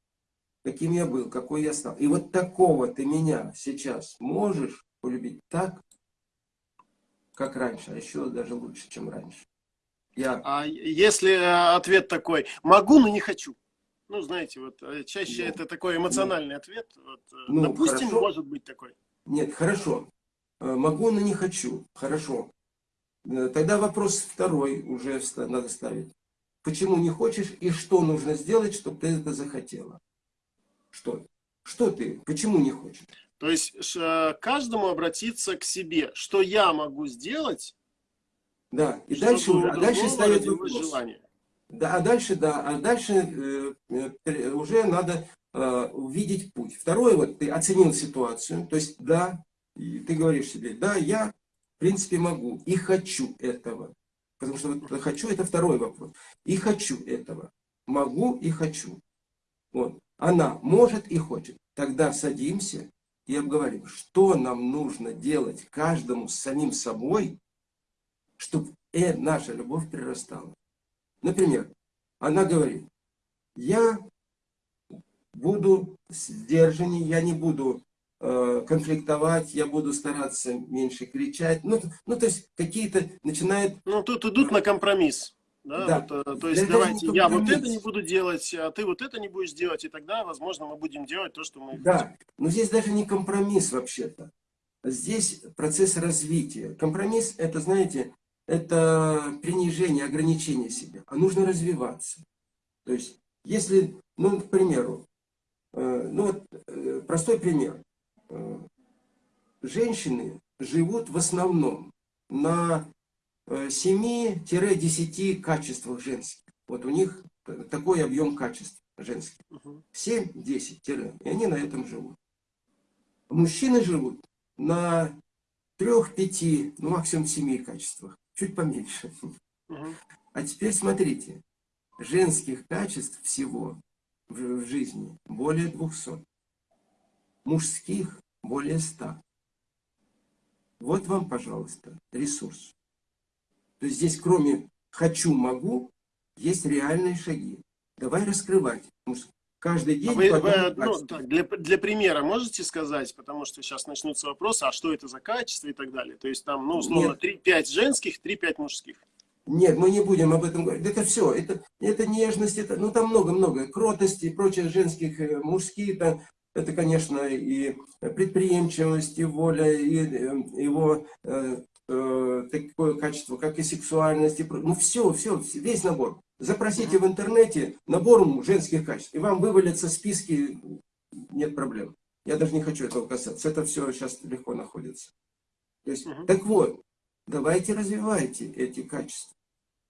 каким я был, какой я стал. И вот такого ты меня сейчас можешь полюбить так, как раньше, а еще даже лучше, чем раньше. Я... А если э, ответ такой, могу, но не хочу? Ну, знаете, вот э, чаще ну, это такой эмоциональный ну, ответ. Вот, э, ну, допустим, хорошо. может быть такой. Нет, хорошо. Могу, но не хочу. Хорошо. Тогда вопрос второй уже надо ставить. Почему не хочешь и что нужно сделать, чтобы ты это захотела? Что? Что ты? Почему не хочешь? То есть каждому обратиться к себе, что я могу сделать. Да, и дальше, а дальше ставить вопрос. Желание. Да, а дальше, да, а дальше э, э, уже надо э, увидеть путь. Второе, вот ты оценил ситуацию, то есть, да, и ты говоришь себе, да, я, в принципе, могу и хочу этого. Потому что вот хочу, это второй вопрос. И хочу этого. Могу и хочу. Вот. Она может и хочет. Тогда садимся и обговорим, что нам нужно делать каждому с самим собой, чтобы э, наша любовь прирастала. Например, она говорит, я буду сдержанней, я не буду э, конфликтовать, я буду стараться меньше кричать. Ну, ну то есть какие-то начинают... Ну, тут идут на компромисс. Да, да. Вот, э, то есть давайте я вот это не буду делать, а ты вот это не будешь делать, и тогда, возможно, мы будем делать то, что мы Да, хотим. но здесь даже не компромисс вообще-то. Здесь процесс развития. Компромисс, это, знаете, это принижение, ограничение себя. А нужно развиваться. То есть, если, ну, к примеру, э, ну вот э, простой пример. Женщины живут в основном на 7-10 качествах женских. Вот у них такой объем качеств женских. 7-10 И они на этом живут. Мужчины живут на 3-5, ну максимум 7 качествах. Чуть поменьше. А теперь смотрите. Женских качеств всего в, в жизни более 200. Мужских более 100. Вот вам, пожалуйста, ресурс. То есть здесь кроме «хочу, могу» есть реальные шаги. Давай раскрывать. Каждый день... А вы, вы, ну, так, для, для примера можете сказать, потому что сейчас начнутся вопросы, а что это за качество и так далее. То есть там, ну, условно, 3-5 женских, 3-5 мужских. Нет, мы не будем об этом говорить. Это все, это, это нежность, это, ну там много-много, кротости и прочее женских, э, мужские, это, это, конечно, и предприимчивость, и воля, и э, его э, э, такое качество, как и сексуальность, и, ну все, все, весь набор. Запросите в интернете набор женских качеств, и вам вывалятся списки, нет проблем. Я даже не хочу этого касаться, это все сейчас легко находится. То есть, угу. Так вот, давайте развивайте эти качества.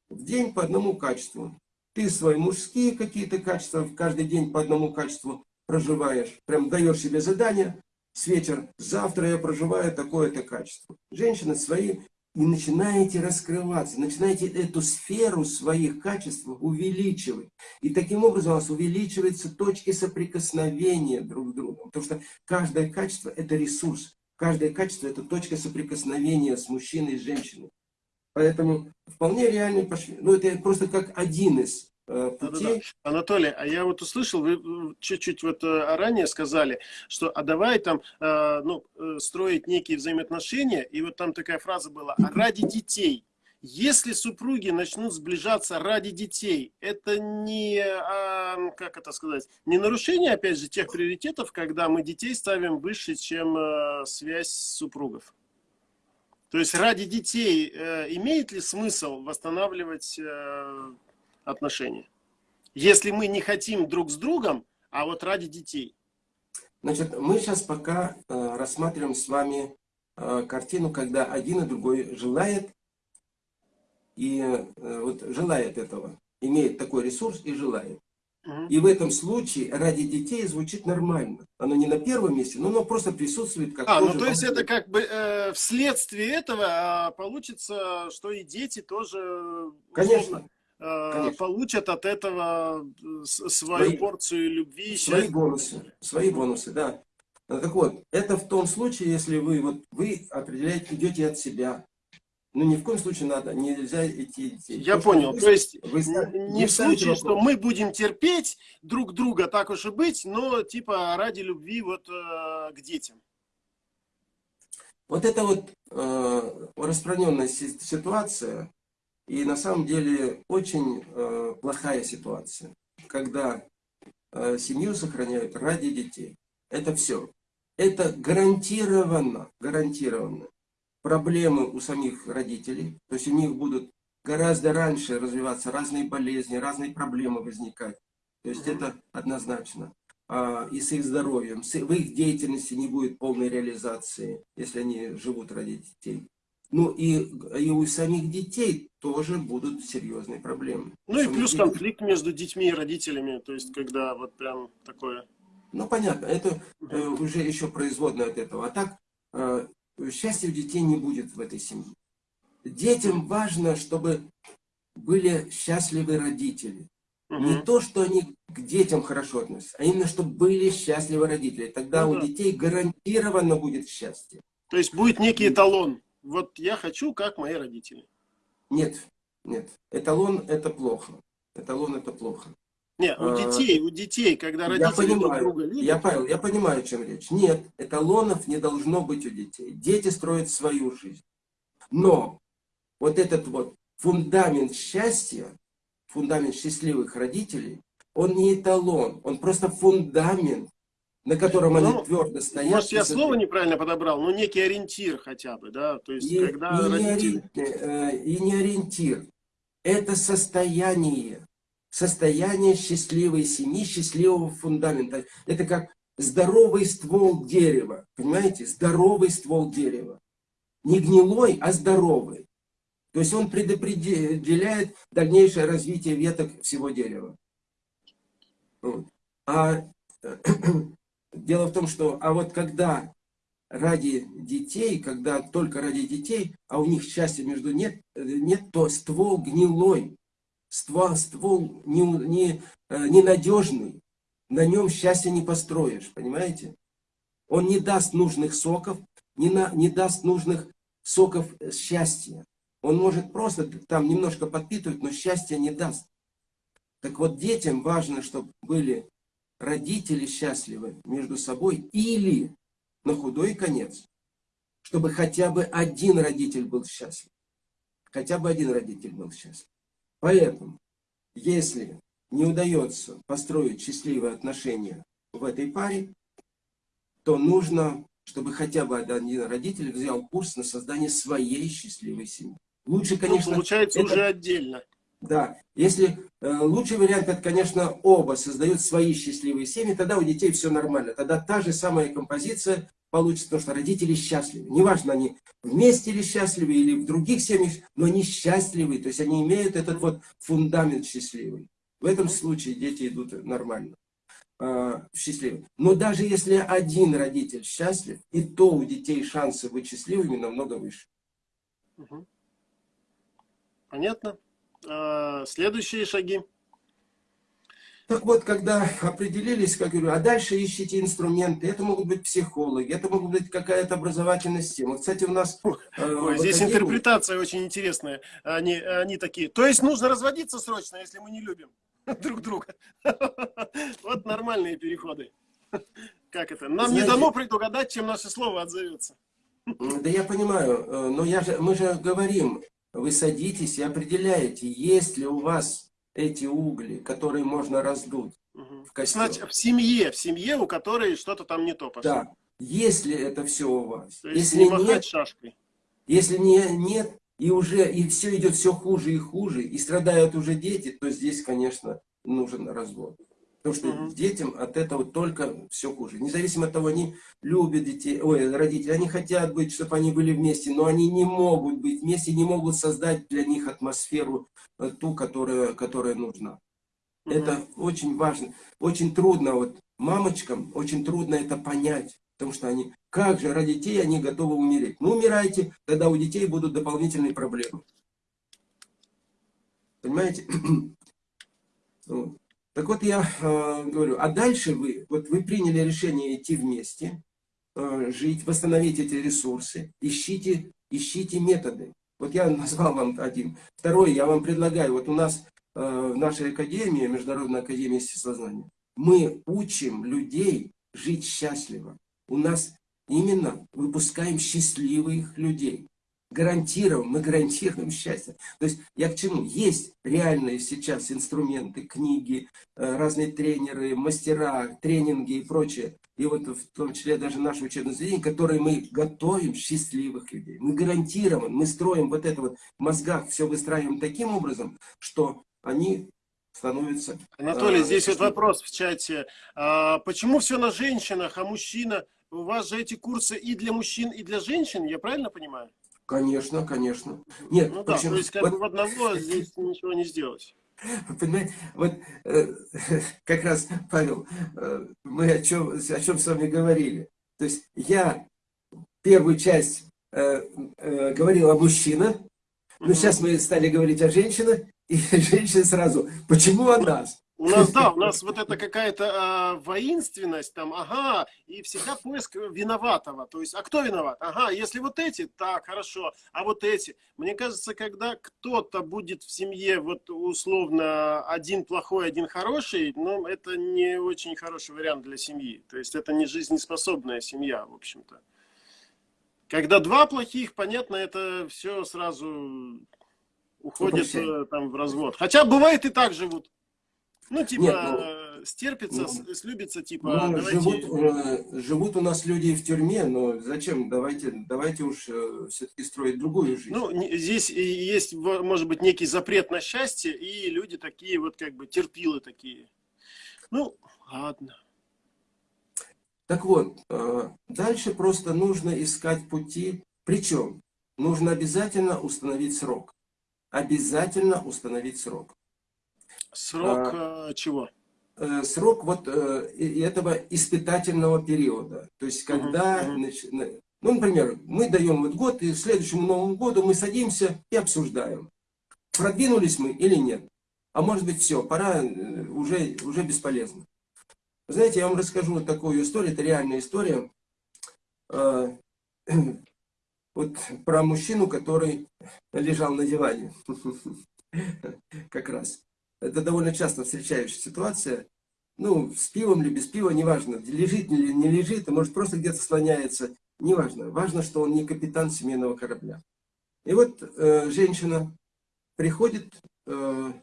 В день по одному качеству. Ты свои мужские какие-то качества, каждый день по одному качеству проживаешь. Прям даешь себе задание, с вечера, завтра я проживаю такое-то качество. Женщины свои и начинаете раскрываться, начинаете эту сферу своих качеств увеличивать. И таким образом у вас увеличиваются точки соприкосновения друг с другом. Потому что каждое качество – это ресурс. Каждое качество – это точка соприкосновения с мужчиной и женщиной. Поэтому вполне реальный пошли. Ну, это просто как один из э, путей. Да, да, да. Анатолий, а я вот услышал, вы чуть-чуть вот э, ранее сказали, что а давай там э, ну, строить некие взаимоотношения, и вот там такая фраза была, а ради детей. Если супруги начнут сближаться ради детей, это не, а, как это сказать, не нарушение, опять же, тех приоритетов, когда мы детей ставим выше, чем связь супругов? То есть ради детей э, имеет ли смысл восстанавливать э, отношения? Если мы не хотим друг с другом, а вот ради детей. Значит, мы сейчас пока э, рассматриваем с вами э, картину, когда один и другой желает, и э, вот желает этого, имеет такой ресурс и желает. И в этом случае ради детей звучит нормально. Оно не на первом месте, но оно просто присутствует как А, ну то есть это как бы э, вследствие этого э, получится, что и дети тоже Конечно. Э, Конечно. получат от этого э, свою свои, порцию любви. Свои бонусы. Свои бонусы, да. Так вот, это в том случае, если вы, вот, вы определяете, идете от себя, ну, ни в коем случае надо, нельзя идти... Я то, понял, вы, то есть вы, не вы в случае, вопрос. что мы будем терпеть друг друга, так уж и быть, но типа ради любви вот э, к детям. Вот это вот э, распространенная ситуация, и на самом деле очень э, плохая ситуация, когда э, семью сохраняют ради детей. Это все. Это гарантированно, гарантированно проблемы у самих родителей, то есть у них будут гораздо раньше развиваться разные болезни, разные проблемы возникать. То есть это однозначно. А, и с их здоровьем, с, в их деятельности не будет полной реализации, если они живут ради детей. Ну и, и у самих детей тоже будут серьезные проблемы. Ну и плюс детей... конфликт между детьми и родителями, то есть когда вот прям такое... Ну понятно, это э, уже еще производное от этого. А так, э, счастья у детей не будет в этой семье. Детям важно, чтобы были счастливы родители. Угу. Не то, что они к детям хорошо относятся, а именно, чтобы были счастливы родители. Тогда ну, у да. детей гарантированно будет счастье. То есть будет некий эталон. Вот я хочу, как мои родители. Нет, нет. Эталон это плохо. Эталон это плохо. Нет, у а, детей, у детей, когда родители я понимаю, друг друга любят. Я, Павел, я понимаю, о чем речь. Нет, эталонов не должно быть у детей. Дети строят свою жизнь. Но вот этот вот фундамент счастья, фундамент счастливых родителей, он не эталон, он просто фундамент, на котором ну, они твердо стоят. Может, я слово неправильно подобрал, но некий ориентир хотя бы, да? То есть, и, когда и, родители... не, э, и не ориентир, это состояние состояние счастливой семьи, счастливого фундамента. Это как здоровый ствол дерева. Понимаете? Здоровый ствол дерева. Не гнилой, а здоровый. То есть он предопределяет дальнейшее развитие веток всего дерева. Вот. А дело в том, что а вот когда ради детей, когда только ради детей, а у них счастья между нет, нет то ствол гнилой ствол, ствол не, не, э, ненадежный, на нем счастье не построишь, понимаете? Он не даст нужных соков, не, на, не даст нужных соков счастья. Он может просто там немножко подпитывать, но счастья не даст. Так вот, детям важно, чтобы были родители счастливы между собой или, на худой конец, чтобы хотя бы один родитель был счастлив. Хотя бы один родитель был счастлив. Поэтому, если не удается построить счастливые отношения в этой паре, то нужно, чтобы хотя бы один родитель взял курс на создание своей счастливой семьи. Лучше, ну, конечно... Ну, получается это... уже отдельно. Да, если э, лучший вариант, это, конечно, оба создают свои счастливые семьи, тогда у детей все нормально. Тогда та же самая композиция получится, потому что родители счастливы. Неважно, они вместе или счастливы, или в других семьях, но они счастливы, то есть они имеют этот вот фундамент счастливый. В этом случае дети идут нормально, э, счастливы. Но даже если один родитель счастлив, и то у детей шансы быть счастливыми намного выше. Понятно. А, следующие шаги. Так вот, когда определились, как говорю, а дальше ищите инструменты. Это могут быть психологи, это могут быть какая-то образовательная система. Кстати, у нас... Э, Ой, здесь академии... интерпретация очень интересная. Они, они такие. То есть нужно разводиться срочно, если мы не любим друг друга. Вот нормальные переходы. Как это? Нам Знаете, не дано предугадать, чем наше слово отзовется. Да я понимаю, э, но я же, мы же говорим, вы садитесь и определяете, есть ли у вас эти угли, которые можно раздуть угу. в Значит, в семье, в семье, у которой что-то там не то пошло. Да. Если это все у вас. То есть если не нет, шашкой. Если не, нет, и уже и все идет все хуже и хуже, и страдают уже дети, то здесь, конечно, нужен развод. Потому что угу. детям от этого только все хуже. Независимо от того, они любят детей, ой, родители, они хотят быть, чтобы они были вместе, но они не могут быть вместе, не могут создать для них атмосферу э, ту, которая, которая нужна. Угу. Это очень важно. Очень трудно, вот мамочкам очень трудно это понять. Потому что они, как же ради детей они готовы умереть? Ну, умирайте, тогда у детей будут дополнительные проблемы. Понимаете? Так вот я э, говорю, а дальше вы, вот вы приняли решение идти вместе, э, жить, восстановить эти ресурсы, ищите, ищите методы. Вот я назвал вам один. Второй, я вам предлагаю, вот у нас э, в нашей академии, Международной академии естествознания, мы учим людей жить счастливо. У нас именно выпускаем счастливых людей гарантируем, мы гарантируем счастье. То есть я к чему? Есть реальные сейчас инструменты, книги, э, разные тренеры, мастера, тренинги и прочее. И вот в том числе даже наше учебное заведение, которые мы готовим счастливых людей. Мы гарантируем, мы строим вот это вот в мозгах, все выстраиваем таким образом, что они становятся... Анатолий, а, здесь вот вопрос в чате. А, почему все на женщинах, а мужчина... У вас же эти курсы и для мужчин, и для женщин, я правильно понимаю? Конечно, конечно. Нет, ну да, то есть как вот... бы в одного здесь ничего не сделать. Понимаете, вот э, как раз, Павел, э, мы о чем, о чем с вами говорили. То есть я первую часть э, э, говорил о мужчинах, но сейчас мы стали говорить о женщинах, и женщины сразу, почему о нас? У нас, да, у нас вот это какая-то а, воинственность, там, ага, и всегда поиск виноватого. То есть, а кто виноват? Ага, если вот эти, так, хорошо, а вот эти. Мне кажется, когда кто-то будет в семье, вот условно, один плохой, один хороший, ну, это не очень хороший вариант для семьи. То есть, это не жизнеспособная семья, в общем-то. Когда два плохих, понятно, это все сразу уходит э, там в развод. Хотя бывает и так живут. Ну, типа, Нет, ну, стерпится, ну, слюбится, типа, ну, давайте... живут, живут у нас люди в тюрьме, но зачем? Давайте, давайте уж э, все-таки строить другую жизнь. Ну, здесь есть, может быть, некий запрет на счастье, и люди такие вот, как бы, терпилы такие. Ну, ладно. Так вот, э, дальше просто нужно искать пути. Причем, нужно обязательно установить срок. Обязательно установить срок. Срок а, э, чего? Э, срок вот э, этого испытательного периода. То есть, когда, uh -huh. ну, например, мы даем вот год, и к следующему Новому году мы садимся и обсуждаем, продвинулись мы или нет. А может быть, все, пора, уже, уже бесполезно. Знаете, я вам расскажу вот такую историю, это реальная история. Вот про мужчину, который лежал на диване. Как раз. Это довольно часто встречающая ситуация. Ну, с пивом или без пива, неважно, лежит или не лежит, а может просто где-то слоняется, неважно. Важно, что он не капитан семейного корабля. И вот э, женщина приходит э,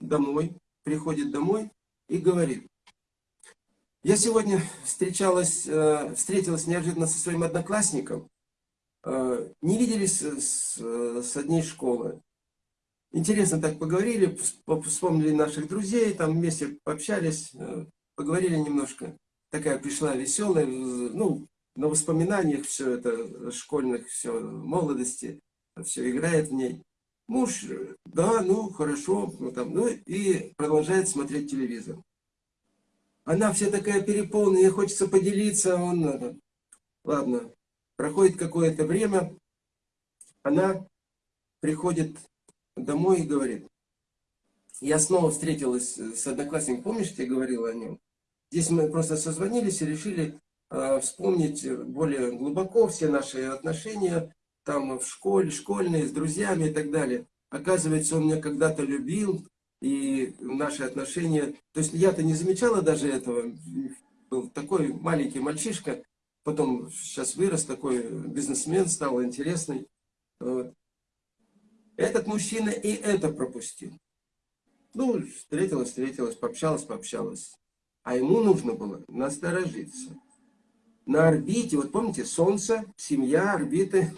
домой, приходит домой и говорит, я сегодня встречалась, э, встретилась неожиданно со своим одноклассником, э, не виделись с, с одной школы. Интересно так поговорили, вспомнили наших друзей, там вместе пообщались, э, поговорили немножко. Такая пришла веселая, ну, на воспоминаниях все это, школьных, все, молодости, все играет в ней. Муж, да, ну, хорошо, ну, там, ну, и продолжает смотреть телевизор. Она вся такая переполненная, хочется поделиться, он, ладно, проходит какое-то время, она приходит домой и говорит, я снова встретилась с одноклассником, помнишь, я говорила о нем? Здесь мы просто созвонились и решили э, вспомнить более глубоко все наши отношения, там в школе, школьные, с друзьями и так далее. Оказывается, он меня когда-то любил, и наши отношения... То есть я-то не замечала даже этого. Был такой маленький мальчишка, потом сейчас вырос, такой бизнесмен, стал интересный. Этот мужчина и это пропустил. Ну, встретилась, встретилась, пообщалась, пообщалась. А ему нужно было насторожиться. На орбите, вот помните, Солнце, семья, орбиты.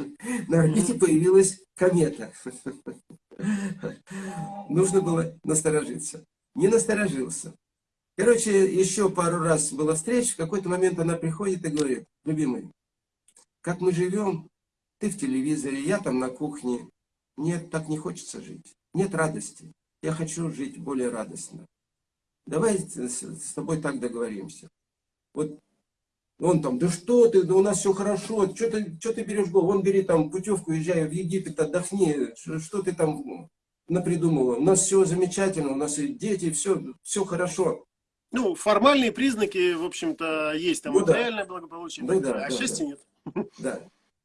На орбите появилась комета. Нужно было насторожиться. Не насторожился. Короче, еще пару раз была встреча. В какой-то момент она приходит и говорит, любимый, как мы живем, ты в телевизоре, я там на кухне. Нет, так не хочется жить. Нет радости. Я хочу жить более радостно. Давай с тобой так договоримся. Вот он там, да что ты, да у нас все хорошо, что ты, что ты берешь голову? Вон бери там путевку, езжай в Египет, отдохни, что, что ты там напридумывала? У нас все замечательно, у нас и дети, все, все хорошо. Ну, формальные признаки, в общем-то, есть, там ну, материальное да. благополучие, ну, да, да, а да, счастья да. нет. Да,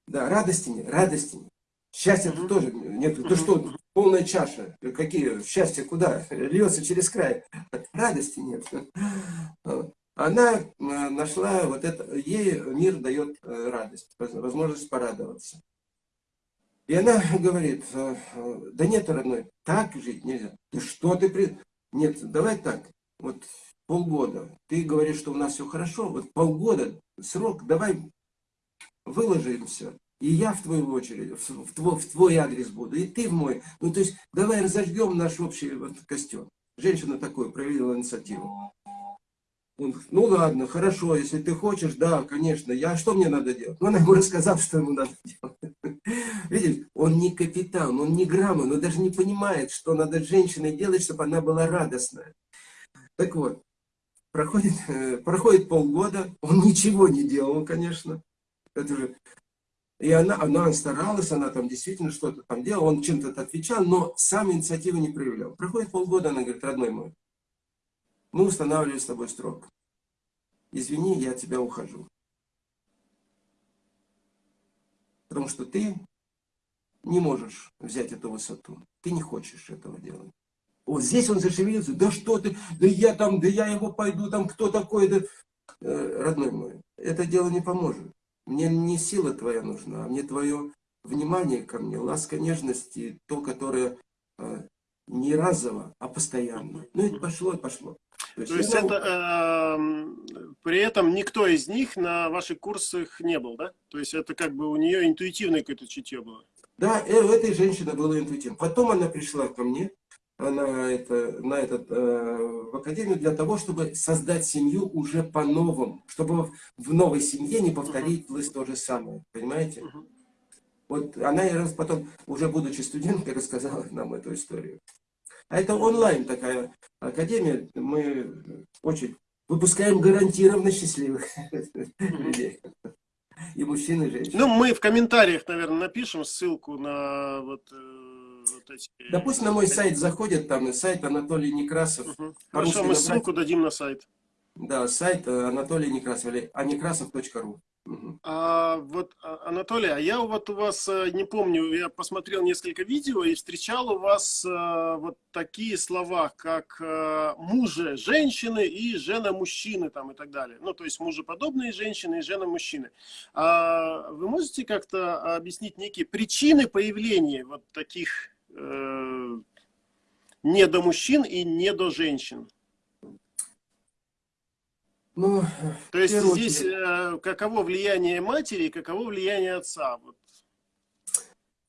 да, радости нет, радости нет. Счастья mm -hmm. тоже нет. -hmm. что, полная чаша, какие, счастье куда? Льется через край. Радости нет она э, нашла вот это, ей мир дает э, радость, возможность порадоваться. И она говорит, э, да нет, родной, так жить нельзя. Ты что ты при... Нет, давай так, вот полгода. Ты говоришь, что у нас все хорошо, вот полгода, срок, давай выложим все. И я в твою очередь, в твой, в твой адрес буду, и ты в мой. Ну, то есть, давай разожгем наш общий вот костер. Женщина такой проявила инициативу. Он, ну ладно, хорошо, если ты хочешь, да, конечно, я, что мне надо делать? Ну, она ему рассказала, что ему надо делать. Видишь, он не капитан, он не грамма, он даже не понимает, что надо с женщиной делать, чтобы она была радостная. Так вот, проходит, э, проходит полгода, он ничего не делал, конечно. Это же... И она, она старалась, она там действительно что-то там делала, он чем-то отвечал, но сам инициативы не проявлял. Проходит полгода, она говорит, родной мой, мы устанавливаем с тобой строк. Извини, я от тебя ухожу. Потому что ты не можешь взять эту высоту. Ты не хочешь этого делать. Вот здесь он зашевелился. Да что ты, да я там, да я его пойду, там кто такой, да... Э, родной мой, это дело не поможет. Мне не сила твоя нужна, а мне твое внимание ко мне, ласка, нежность и то, которое э, не разово, а постоянно. Ну и пошло, и пошло. То есть, То есть это, э, при этом никто из них на ваших курсах не был, да? То есть это как бы у нее интуитивное какое-то чутье было? Да, э, у этой женщины было интуитивно. Потом она пришла ко мне на, это, на этот, э, в академию для того, чтобы создать семью уже по-новому, чтобы в новой семье не повторить uh -huh. то же самое, понимаете? Uh -huh. Вот она потом, уже будучи студенткой, рассказала нам эту историю. А это онлайн такая академия. Мы очень выпускаем гарантированно счастливых людей. И мужчин, и женщин. Ну, мы в комментариях, наверное, напишем ссылку на вот, э, вот эти... Да пусть на мой сайт заходят, там сайт Анатолий Некрасов. Угу. Хорошо, мы ссылку дадим на сайт. Да, сайт Анатолий Некрасов, или аnekrasov.ru. А, вот, а, Анатолий, а я вот у вас, э, не помню, я посмотрел несколько видео и встречал у вас а, вот такие слова, как а, мужа женщины и жена мужчины там и так далее. Ну, то есть мужеподобные женщины и жена мужчины. А, вы можете как-то объяснить некие причины появления вот таких э, недомужчин и недоженщин? Ну, То есть здесь э, каково влияние матери и каково влияние отца? Вот.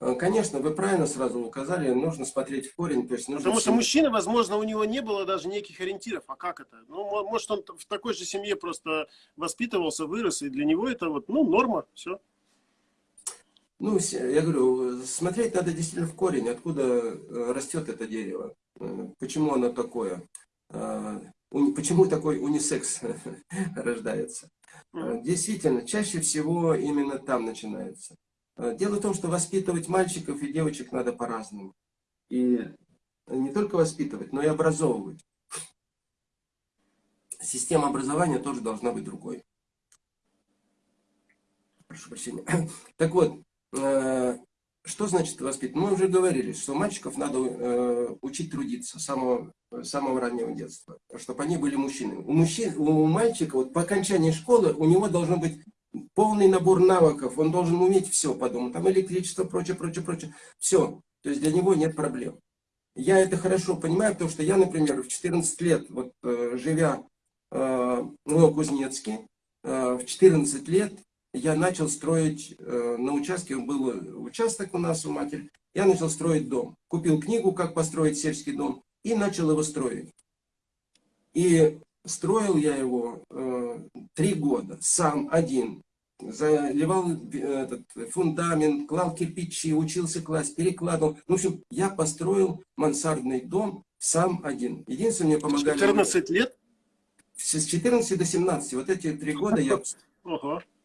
Э, конечно, вы правильно сразу указали, нужно смотреть в корень. То есть нужно Потому что мужчина, возможно, у него не было даже неких ориентиров. А как это? Ну, может, он в такой же семье просто воспитывался, вырос, и для него это вот, ну, норма, все. Ну, я говорю, смотреть надо действительно в корень, откуда э, растет это дерево, почему оно такое почему такой унисекс рождается. Действительно, чаще всего именно там начинается. Э, Дело в том, что воспитывать мальчиков и девочек надо по-разному. И не только воспитывать, но и образовывать. Система образования тоже должна быть другой. Прошу прощения. Так вот, э, что значит воспитывать? Мы уже говорили, что мальчиков надо э, учить трудиться с самого, самого раннего детства, чтобы они были мужчинами. У, мужчин, у мальчика вот по окончании школы у него должен быть полный набор навыков, он должен уметь все по дому, там электричество, прочее, прочее, прочее, все. То есть для него нет проблем. Я это хорошо понимаю, потому что я, например, в 14 лет, вот э, живя э, в Новокузнецке, э, в 14 лет я начал строить э, на участке, был участок у нас у матери, я начал строить дом. Купил книгу «Как построить сельский дом» и начал его строить. И строил я его э, три года, сам, один. Заливал э, этот фундамент, клал кирпичи, учился класть, перекладывал. В общем, я построил мансардный дом сам один. Единственное, мне помогали... 14 лет? С 14 до 17. Вот эти три года я...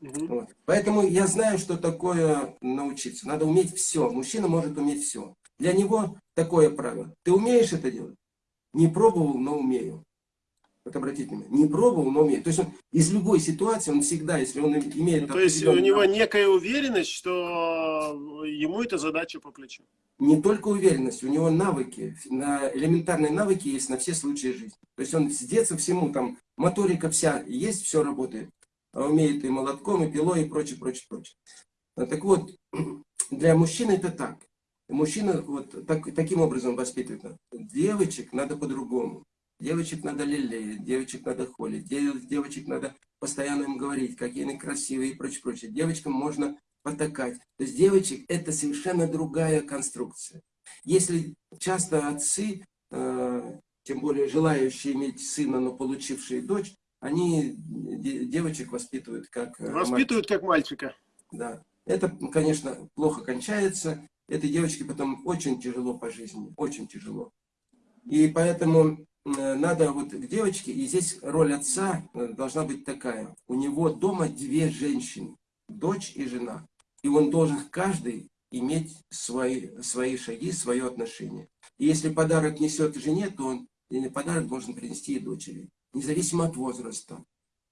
Вот. Поэтому я знаю, что такое научиться. Надо уметь все. Мужчина может уметь все. Для него такое правило. Ты умеешь это делать? Не пробовал, но умею. Вот обратите внимание. Не пробовал, но умеет. То есть он из любой ситуации, он всегда, если он имеет... Ну, то есть у него некая уверенность, что ему эта задача по плечу. Не только уверенность, у него навыки, на элементарные навыки есть на все случаи жизни. То есть он с детства всему, там, моторика вся есть, все работает. А умеет и молотком, и пилой, и прочее, прочее, прочее. Так вот, для мужчины это так. Мужчина вот так, таким образом воспитывает. Девочек надо по-другому. Девочек надо лелеять, девочек надо холить, девочек надо постоянно им говорить, какие они красивые и прочее, прочее. Девочкам можно потакать. То есть девочек это совершенно другая конструкция. Если часто отцы, э, тем более желающие иметь сына, но получившие дочь, они девочек воспитывают как... Э, воспитывают мальчика. как мальчика. Да. Это, конечно, плохо кончается. Этой девочке потом очень тяжело по жизни, очень тяжело. И поэтому Э, надо вот к девочке, и здесь роль отца э, должна быть такая. У него дома две женщины, дочь и жена. И он должен каждый иметь свои, свои шаги, свое отношение. И если подарок несет жене, то он или подарок должен принести и дочери. Независимо от возраста.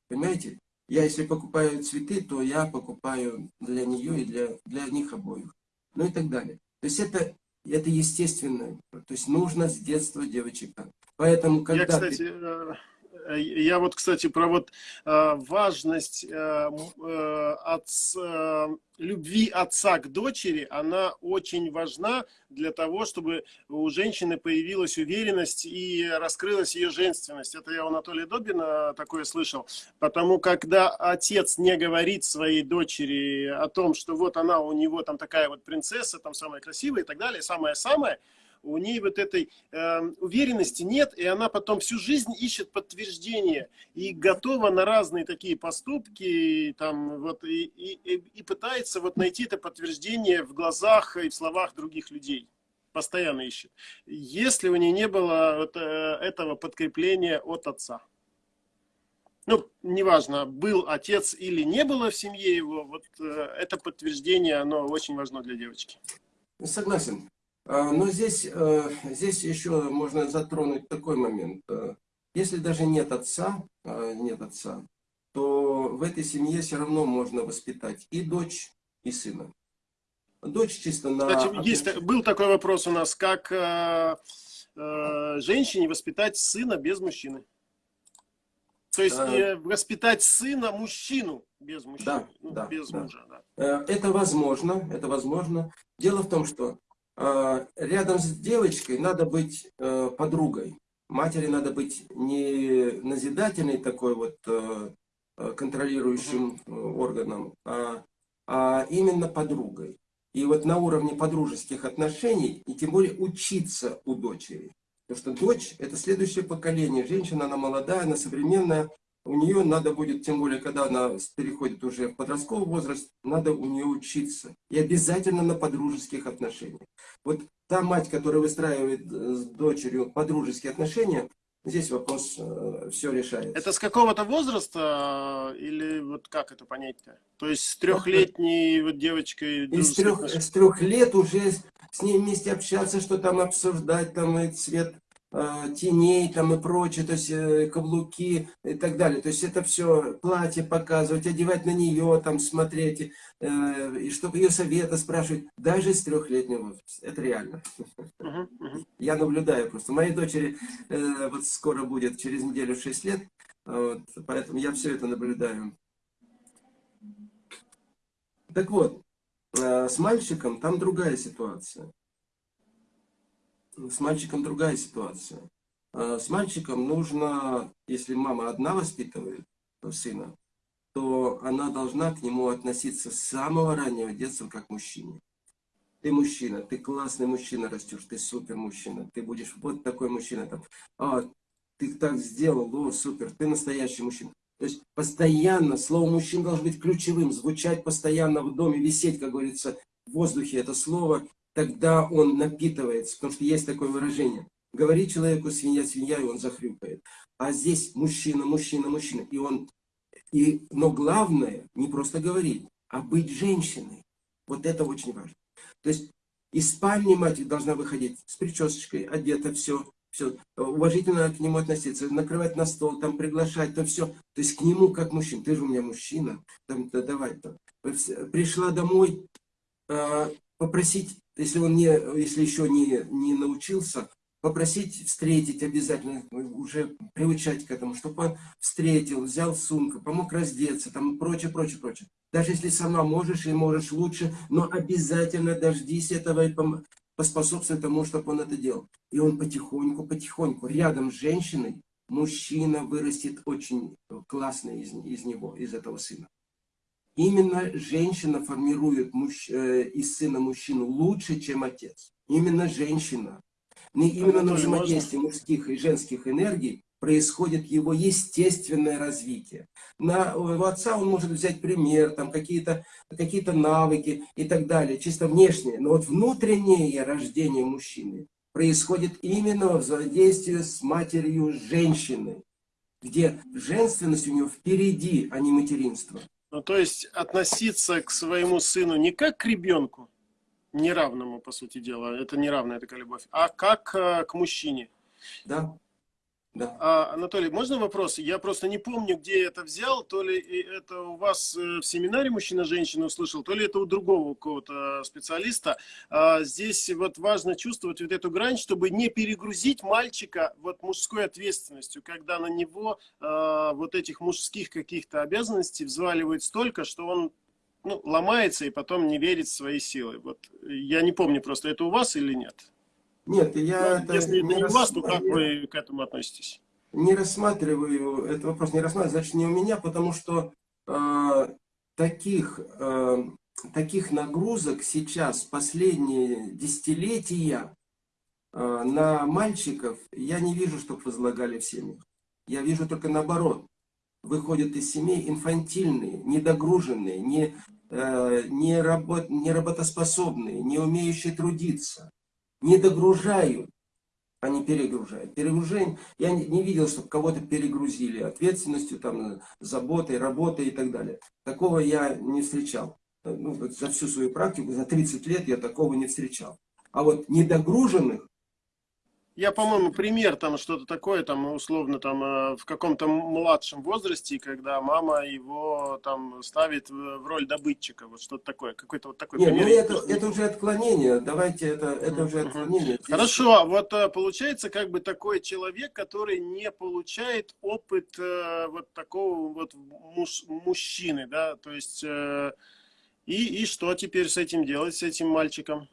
Понимаете? Я если покупаю цветы, то я покупаю для нее и для, для них обоих. Ну и так далее. То есть это, это естественно. То есть нужно с детства девочек Поэтому, когда я, кстати, ты... Э, э, я вот, кстати, про вот э, важность от, любви отца к дочери, она очень важна для того, чтобы у женщины появилась уверенность и раскрылась ее женственность. Это я у Анатолия Добина такое слышал. Потому когда отец не говорит своей дочери о том, что вот она у него там такая вот принцесса, там самая красивая и так далее, самое-самое, у ней вот этой э, уверенности нет, и она потом всю жизнь ищет подтверждение и готова на разные такие поступки, там, вот, и, и, и пытается вот найти это подтверждение в глазах и в словах других людей. Постоянно ищет. Если у нее не было вот, э, этого подкрепления от отца. Ну, неважно, был отец или не было в семье его, вот э, это подтверждение, оно очень важно для девочки. Согласен. А, но здесь, э, здесь еще можно затронуть такой момент. Э, если даже нет отца, э, нет отца, то в этой семье все равно можно воспитать и дочь, и сына. Дочь чисто на... Кстати, есть, был такой вопрос у нас, как э, э, женщине воспитать сына без мужчины? То есть э, воспитать сына мужчину без мужчины, да, ну, да, без да. мужа. Да. Это возможно, это возможно. Дело в том, что рядом с девочкой надо быть э, подругой. Матери надо быть не назидательной такой вот э, э, контролирующим органом, а, а именно подругой. И вот на уровне подружеских отношений, и тем более учиться у дочери. Потому что дочь – это следующее поколение. Женщина, она молодая, она современная, у нее надо будет, тем более, когда она переходит уже в подростковый возраст, надо у нее учиться. И обязательно на подружеских отношениях. Вот та мать, которая выстраивает э, с дочерью подружеские отношения, здесь вопрос э, все решается. Это с какого-то возраста или вот как это понять-то? То есть с трехлетней вот девочкой... Из трех, с трех лет уже с ней вместе общаться, что там обсуждать, там и цвет Э, теней там и прочее, то есть э, каблуки и так далее. То есть это все платье показывать, одевать на нее, там смотреть, э, и чтобы ее совета спрашивать, даже с трехлетнего. Это реально. Я наблюдаю просто. Моей дочери вот скоро будет через неделю 6 лет, вот, поэтому я все это наблюдаю. Так вот, с мальчиком там другая ситуация с мальчиком другая ситуация. А, с мальчиком нужно, если мама одна воспитывает сына, то она должна к нему относиться с самого раннего детства как мужчине. Ты мужчина, ты классный мужчина растешь, ты супер мужчина, ты будешь вот такой мужчина. Там, а, ты так сделал, о, супер, ты настоящий мужчина. То есть постоянно слово мужчина должно быть ключевым, звучать постоянно в доме, висеть, как говорится, в воздухе это слово, тогда он напитывается, потому что есть такое выражение. Говори человеку свинья, свинья, и он захрюкает. А здесь мужчина, мужчина, мужчина. И он, и, но главное, не просто говорить, а быть женщиной. Вот это очень важно. То есть из спальни мать должна выходить с причесочкой, одета, все, все, уважительно к нему относиться, накрывать на стол, там приглашать, там все. То есть к нему как мужчина. Ты же у меня мужчина, там, да, давай там. Пришла домой, э, попросить если он не, если еще не, не научился, попросить встретить обязательно, уже приучать к этому, чтобы он встретил, взял сумку, помог раздеться, там прочее, прочее, прочее. Даже если сама можешь и можешь лучше, но обязательно дождись этого и поспособствуй тому, чтобы он это делал. И он потихоньку, потихоньку, рядом с женщиной, мужчина вырастет очень классно из, из него, из этого сына. Именно женщина формирует муж, э, из сына мужчину лучше, чем отец. Именно женщина. Не именно на взаимодействии мужских и женских энергий происходит его естественное развитие. На, у отца он может взять пример, там какие-то какие, -то, навыки и так далее, чисто внешнее. Но вот внутреннее рождение мужчины происходит именно в взаимодействии с матерью женщины, где женственность у него впереди, а не материнство. Ну, то есть относиться к своему сыну не как к ребенку, неравному, по сути дела, это неравная такая любовь, а как э, к мужчине. Да. Да. А, Анатолий, можно вопрос? Я просто не помню, где я это взял. То ли это у вас э, в семинаре мужчина-женщина услышал, то ли это у другого какого-то специалиста. А, здесь вот важно чувствовать вот эту грань, чтобы не перегрузить мальчика вот мужской ответственностью, когда на него а, вот этих мужских каких-то обязанностей взваливают столько, что он ну, ломается и потом не верит в свои силы. Вот я не помню просто, это у вас или нет? Нет, я... Ну, это если это не вас, то как вы к этому относитесь? Не рассматриваю, этот вопрос не рассматриваю, значит, не у меня, потому что э, таких, э, таких нагрузок сейчас, последние десятилетия, э, на мальчиков я не вижу, чтобы возлагали в семьях. Я вижу только наоборот. Выходят из семей инфантильные, недогруженные, не, э, не, работ, не работоспособные, не умеющие трудиться не догружают, а не перегружают. Перегружение, я не, не видел, чтобы кого-то перегрузили ответственностью, там, заботой, работой и так далее. Такого я не встречал. Ну, за всю свою практику, за 30 лет я такого не встречал. А вот недогруженных я, по-моему, пример там что-то такое, там условно там э, в каком-то младшем возрасте, когда мама его там ставит в роль добытчика, вот что-то такое, какой-то вот такой Нет, пример. Ну это, это уже отклонение, давайте это, это уже отклонение. Здесь... Хорошо, вот э, получается как бы такой человек, который не получает опыт э, вот такого вот муж, мужчины, да, то есть и, и что теперь с этим делать, с этим мальчиком?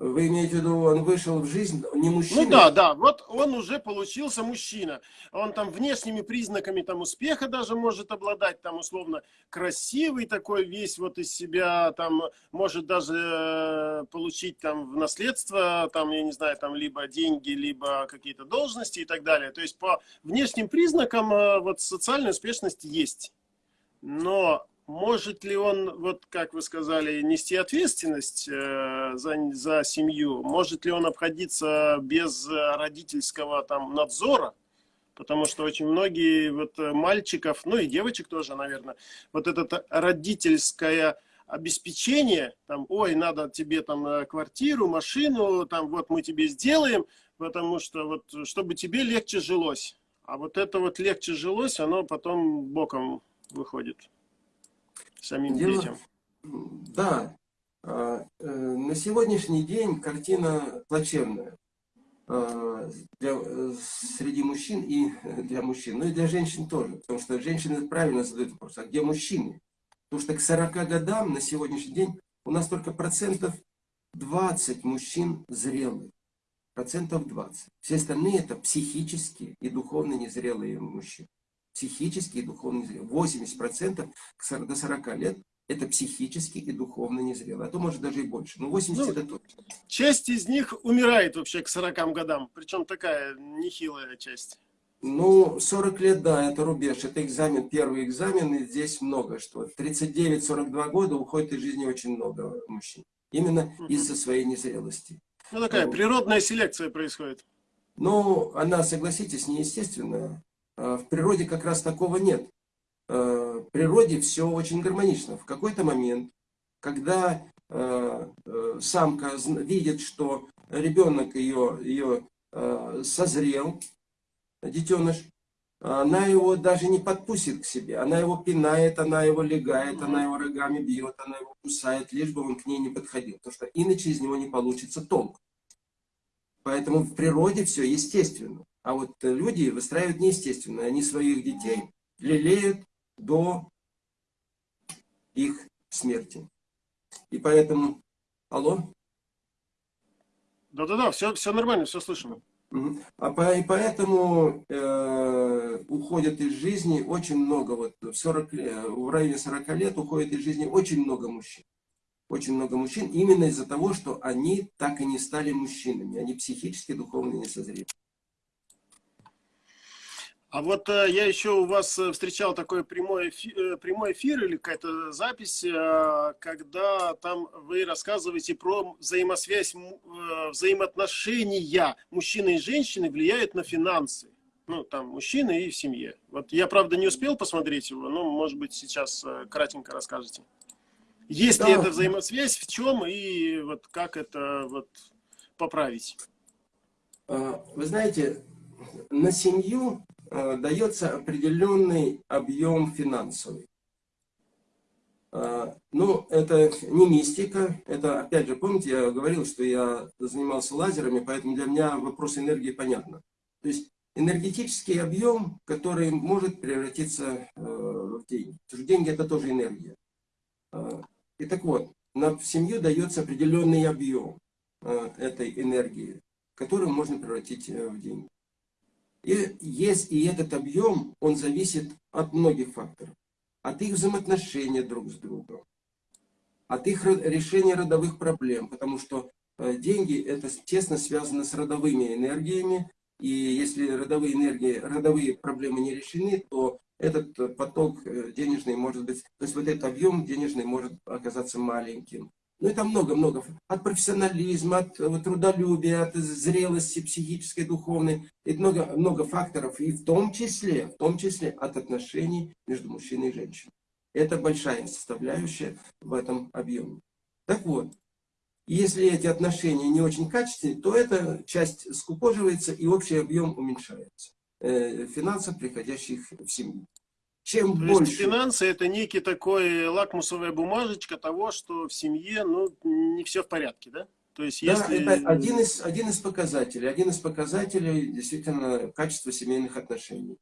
Вы имеете в виду, он вышел в жизнь не мужчина? Ну да, да, вот он уже получился мужчина. Он там внешними признаками там успеха даже может обладать, там условно красивый такой весь вот из себя, там может даже э, получить там в наследство, там, я не знаю, там либо деньги, либо какие-то должности и так далее. То есть по внешним признакам э, вот социальная успешность есть. Но может ли он, вот как вы сказали, нести ответственность э, за, за семью? Может ли он обходиться без родительского там надзора? Потому что очень многие вот мальчиков, ну и девочек тоже, наверное, вот это родительское обеспечение, там, ой, надо тебе там э, квартиру, машину, там, вот мы тебе сделаем, потому что вот, чтобы тебе легче жилось. А вот это вот легче жилось, оно потом боком выходит самим Дело... детям. Да, а, э, на сегодняшний день картина плачевная а, для, среди мужчин и для мужчин, ну и для женщин тоже, потому что женщины правильно задают вопрос, а где мужчины? Потому что к 40 годам на сегодняшний день у нас только процентов 20 мужчин зрелых. Процентов 20. Все остальные это психически и духовно незрелые мужчины. Психически и духовно незрелые. 80 процентов до 40 лет это психически и духовно незрелые. А то может даже и больше. Но 80 ну, это точно. Часть из них умирает вообще к 40 годам. Причем такая нехилая часть. Ну, 40 лет, да, это рубеж, это экзамен, первый экзамен, и здесь много что. 39-42 года уходит из жизни очень много мужчин. Именно из-за своей незрелости. Ну, такая ну, природная селекция происходит. Ну, она, согласитесь, неестественная. А в природе как раз такого нет. А, в природе все очень гармонично. В какой-то момент, когда э, самка видит, что ребенок ее, ее созрел, детеныш, она его даже не подпустит к себе. Она его пинает, она его легает, она его рогами бьет, она его кусает, лишь бы он к ней не подходил. Потому что иначе из него не получится толк. Поэтому в природе все естественно. А вот люди выстраивают неестественно. Они своих детей лелеют до их смерти. И поэтому... Алло? Да-да-да, все, все нормально, все слышно. А по, и поэтому э, уходят из жизни очень много, вот в, 40, в районе 40 лет уходит из жизни очень много мужчин. Очень много мужчин именно из-за того, что они так и не стали мужчинами, они психически, духовно не созрели. А вот э, я еще у вас э, встречал такой прямой эфир, э, прямой эфир или какая-то запись, э, когда там вы рассказываете про взаимосвязь, э, взаимоотношения мужчины и женщины влияют на финансы. Ну, там, мужчины и в семье. Вот я, правда, не успел посмотреть его, но, может быть, сейчас кратенько расскажете. Есть да. ли эта взаимосвязь, в чем и вот как это вот поправить? А, вы знаете, на семью дается определенный объем финансовый. Э, ну, это не мистика, это, опять же, помните, я говорил, что я занимался лазерами, поэтому для меня вопрос энергии понятно. То есть энергетический объем, который может превратиться э, в деньги. Потому что деньги это тоже энергия. И так вот, на семью дается определенный объем этой энергии, которую можно превратить в деньги. И есть и этот объем, он зависит от многих факторов. От их взаимоотношения друг с другом, от их решения родовых проблем, потому что э, деньги это тесно связано с родовыми энергиями, и если родовые энергии, родовые проблемы не решены, то этот поток э, денежный может быть, то есть вот этот объем денежный может оказаться маленьким. Ну, это много-много. От профессионализма, от, от трудолюбия, от зрелости психической, духовной. Это много, много факторов. И в том числе, в том числе от отношений между мужчиной и женщиной. Это большая составляющая в этом объеме. Так вот, если эти отношения не очень качественные, то эта часть скукоживается и общий объем уменьшается. Э, финансов, приходящих в семью. Чем То больше... финансы это некий такой лакмусовая бумажечка того, что в семье ну, не все в порядке, да? То есть, да, если... это один из, один из показателей. Один из показателей действительно качества семейных отношений.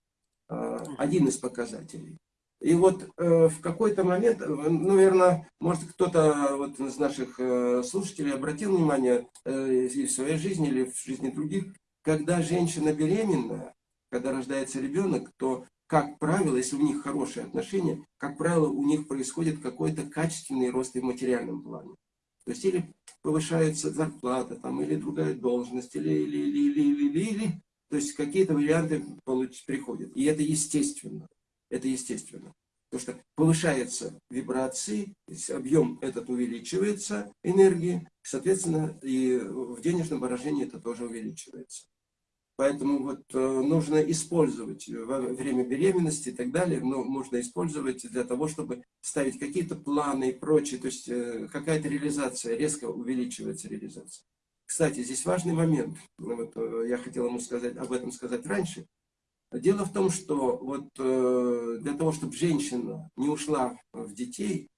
А, один из показателей. И вот э, в какой-то момент, ну, наверное, может кто-то вот из наших э, слушателей обратил внимание э, и в своей жизни, или в жизни других, когда женщина беременна, когда рождается ребенок, то как правило, если у них хорошие отношения, как правило, у них происходит какой-то качественный рост и в материальном плане. То есть или повышается зарплата, там, или другая должность, или, или, или, или, или, или. То есть какие-то варианты получ, приходят. И это естественно. Это естественно. Потому что повышается вибрации, объем этот увеличивается, энергии, соответственно, и в денежном выражении это тоже увеличивается. Поэтому вот э, нужно использовать во время беременности и так далее, но можно использовать для того, чтобы ставить какие-то планы и прочее, то есть э, какая-то реализация, резко увеличивается реализация. Кстати, здесь важный момент, вот, э, я хотел ему сказать, об этом сказать раньше. Дело в том, что вот для того, чтобы женщина не ушла в детей,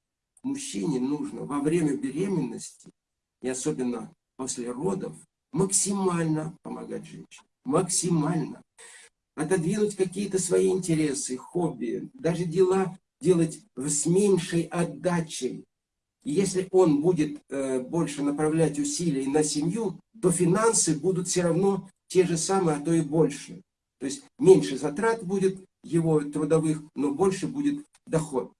мужчине нужно во время беременности, и особенно после родов, максимально помогать женщине максимально. Отодвинуть какие-то свои интересы, хобби, даже дела делать с меньшей отдачей. Если он будет э, больше направлять усилий на семью, то финансы будут все равно те же самые, а то и больше. То есть меньше затрат будет его трудовых, но больше будет доход.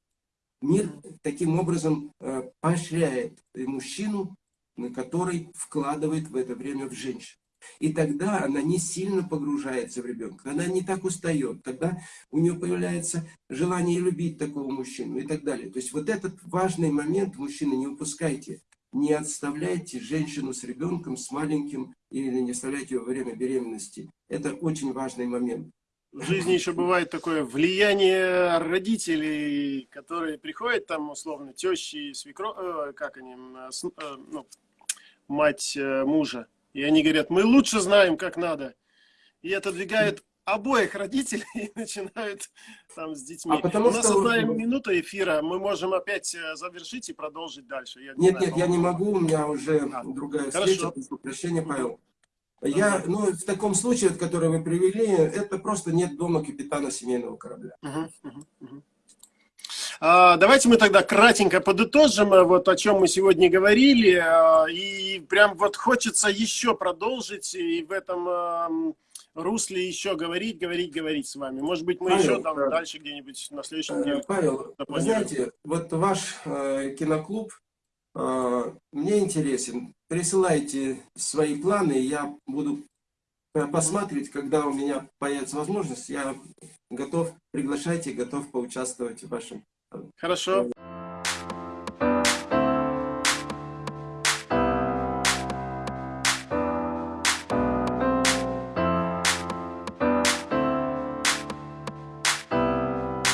Мир таким образом э, поощряет мужчину, который вкладывает в это время в женщину. И тогда она не сильно погружается в ребенка, она не так устает, тогда у нее появляется желание любить такого мужчину и так далее. То есть вот этот важный момент, мужчины, не упускайте, не отставляйте женщину с ребенком, с маленьким, или не оставляйте ее во время беременности. Это очень важный момент. В жизни еще бывает такое влияние родителей, которые приходят там, условно, тещи, свекро... Э, как они, э, ну, мать э, мужа, и они говорят, мы лучше знаем, как надо. И отодвигают обоих родителей и начинают там с детьми. А потому У нас что... одна минута эфира, мы можем опять э, завершить и продолжить дальше. Я не нет, знаю, нет, я не могу, у меня уже а, другая встреча, прошу прощения, Павел. Я, ну, в таком случае, который вы привели, это просто нет дома капитана семейного корабля. Угу, угу, угу. А, давайте мы тогда кратенько подытожим, э, вот о чем мы сегодня говорили. А, и прям вот хочется еще продолжить и в этом русле еще говорить, говорить, говорить с вами. Может быть, мы Павел, еще там э, дальше где-нибудь на следующем э, неделе. Павел, вы знаете, вот ваш э, киноклуб э, мне интересен. Присылайте свои планы, я буду посмотреть, когда у меня появится возможность, я готов, приглашайте, готов поучаствовать в вашем Хорошо.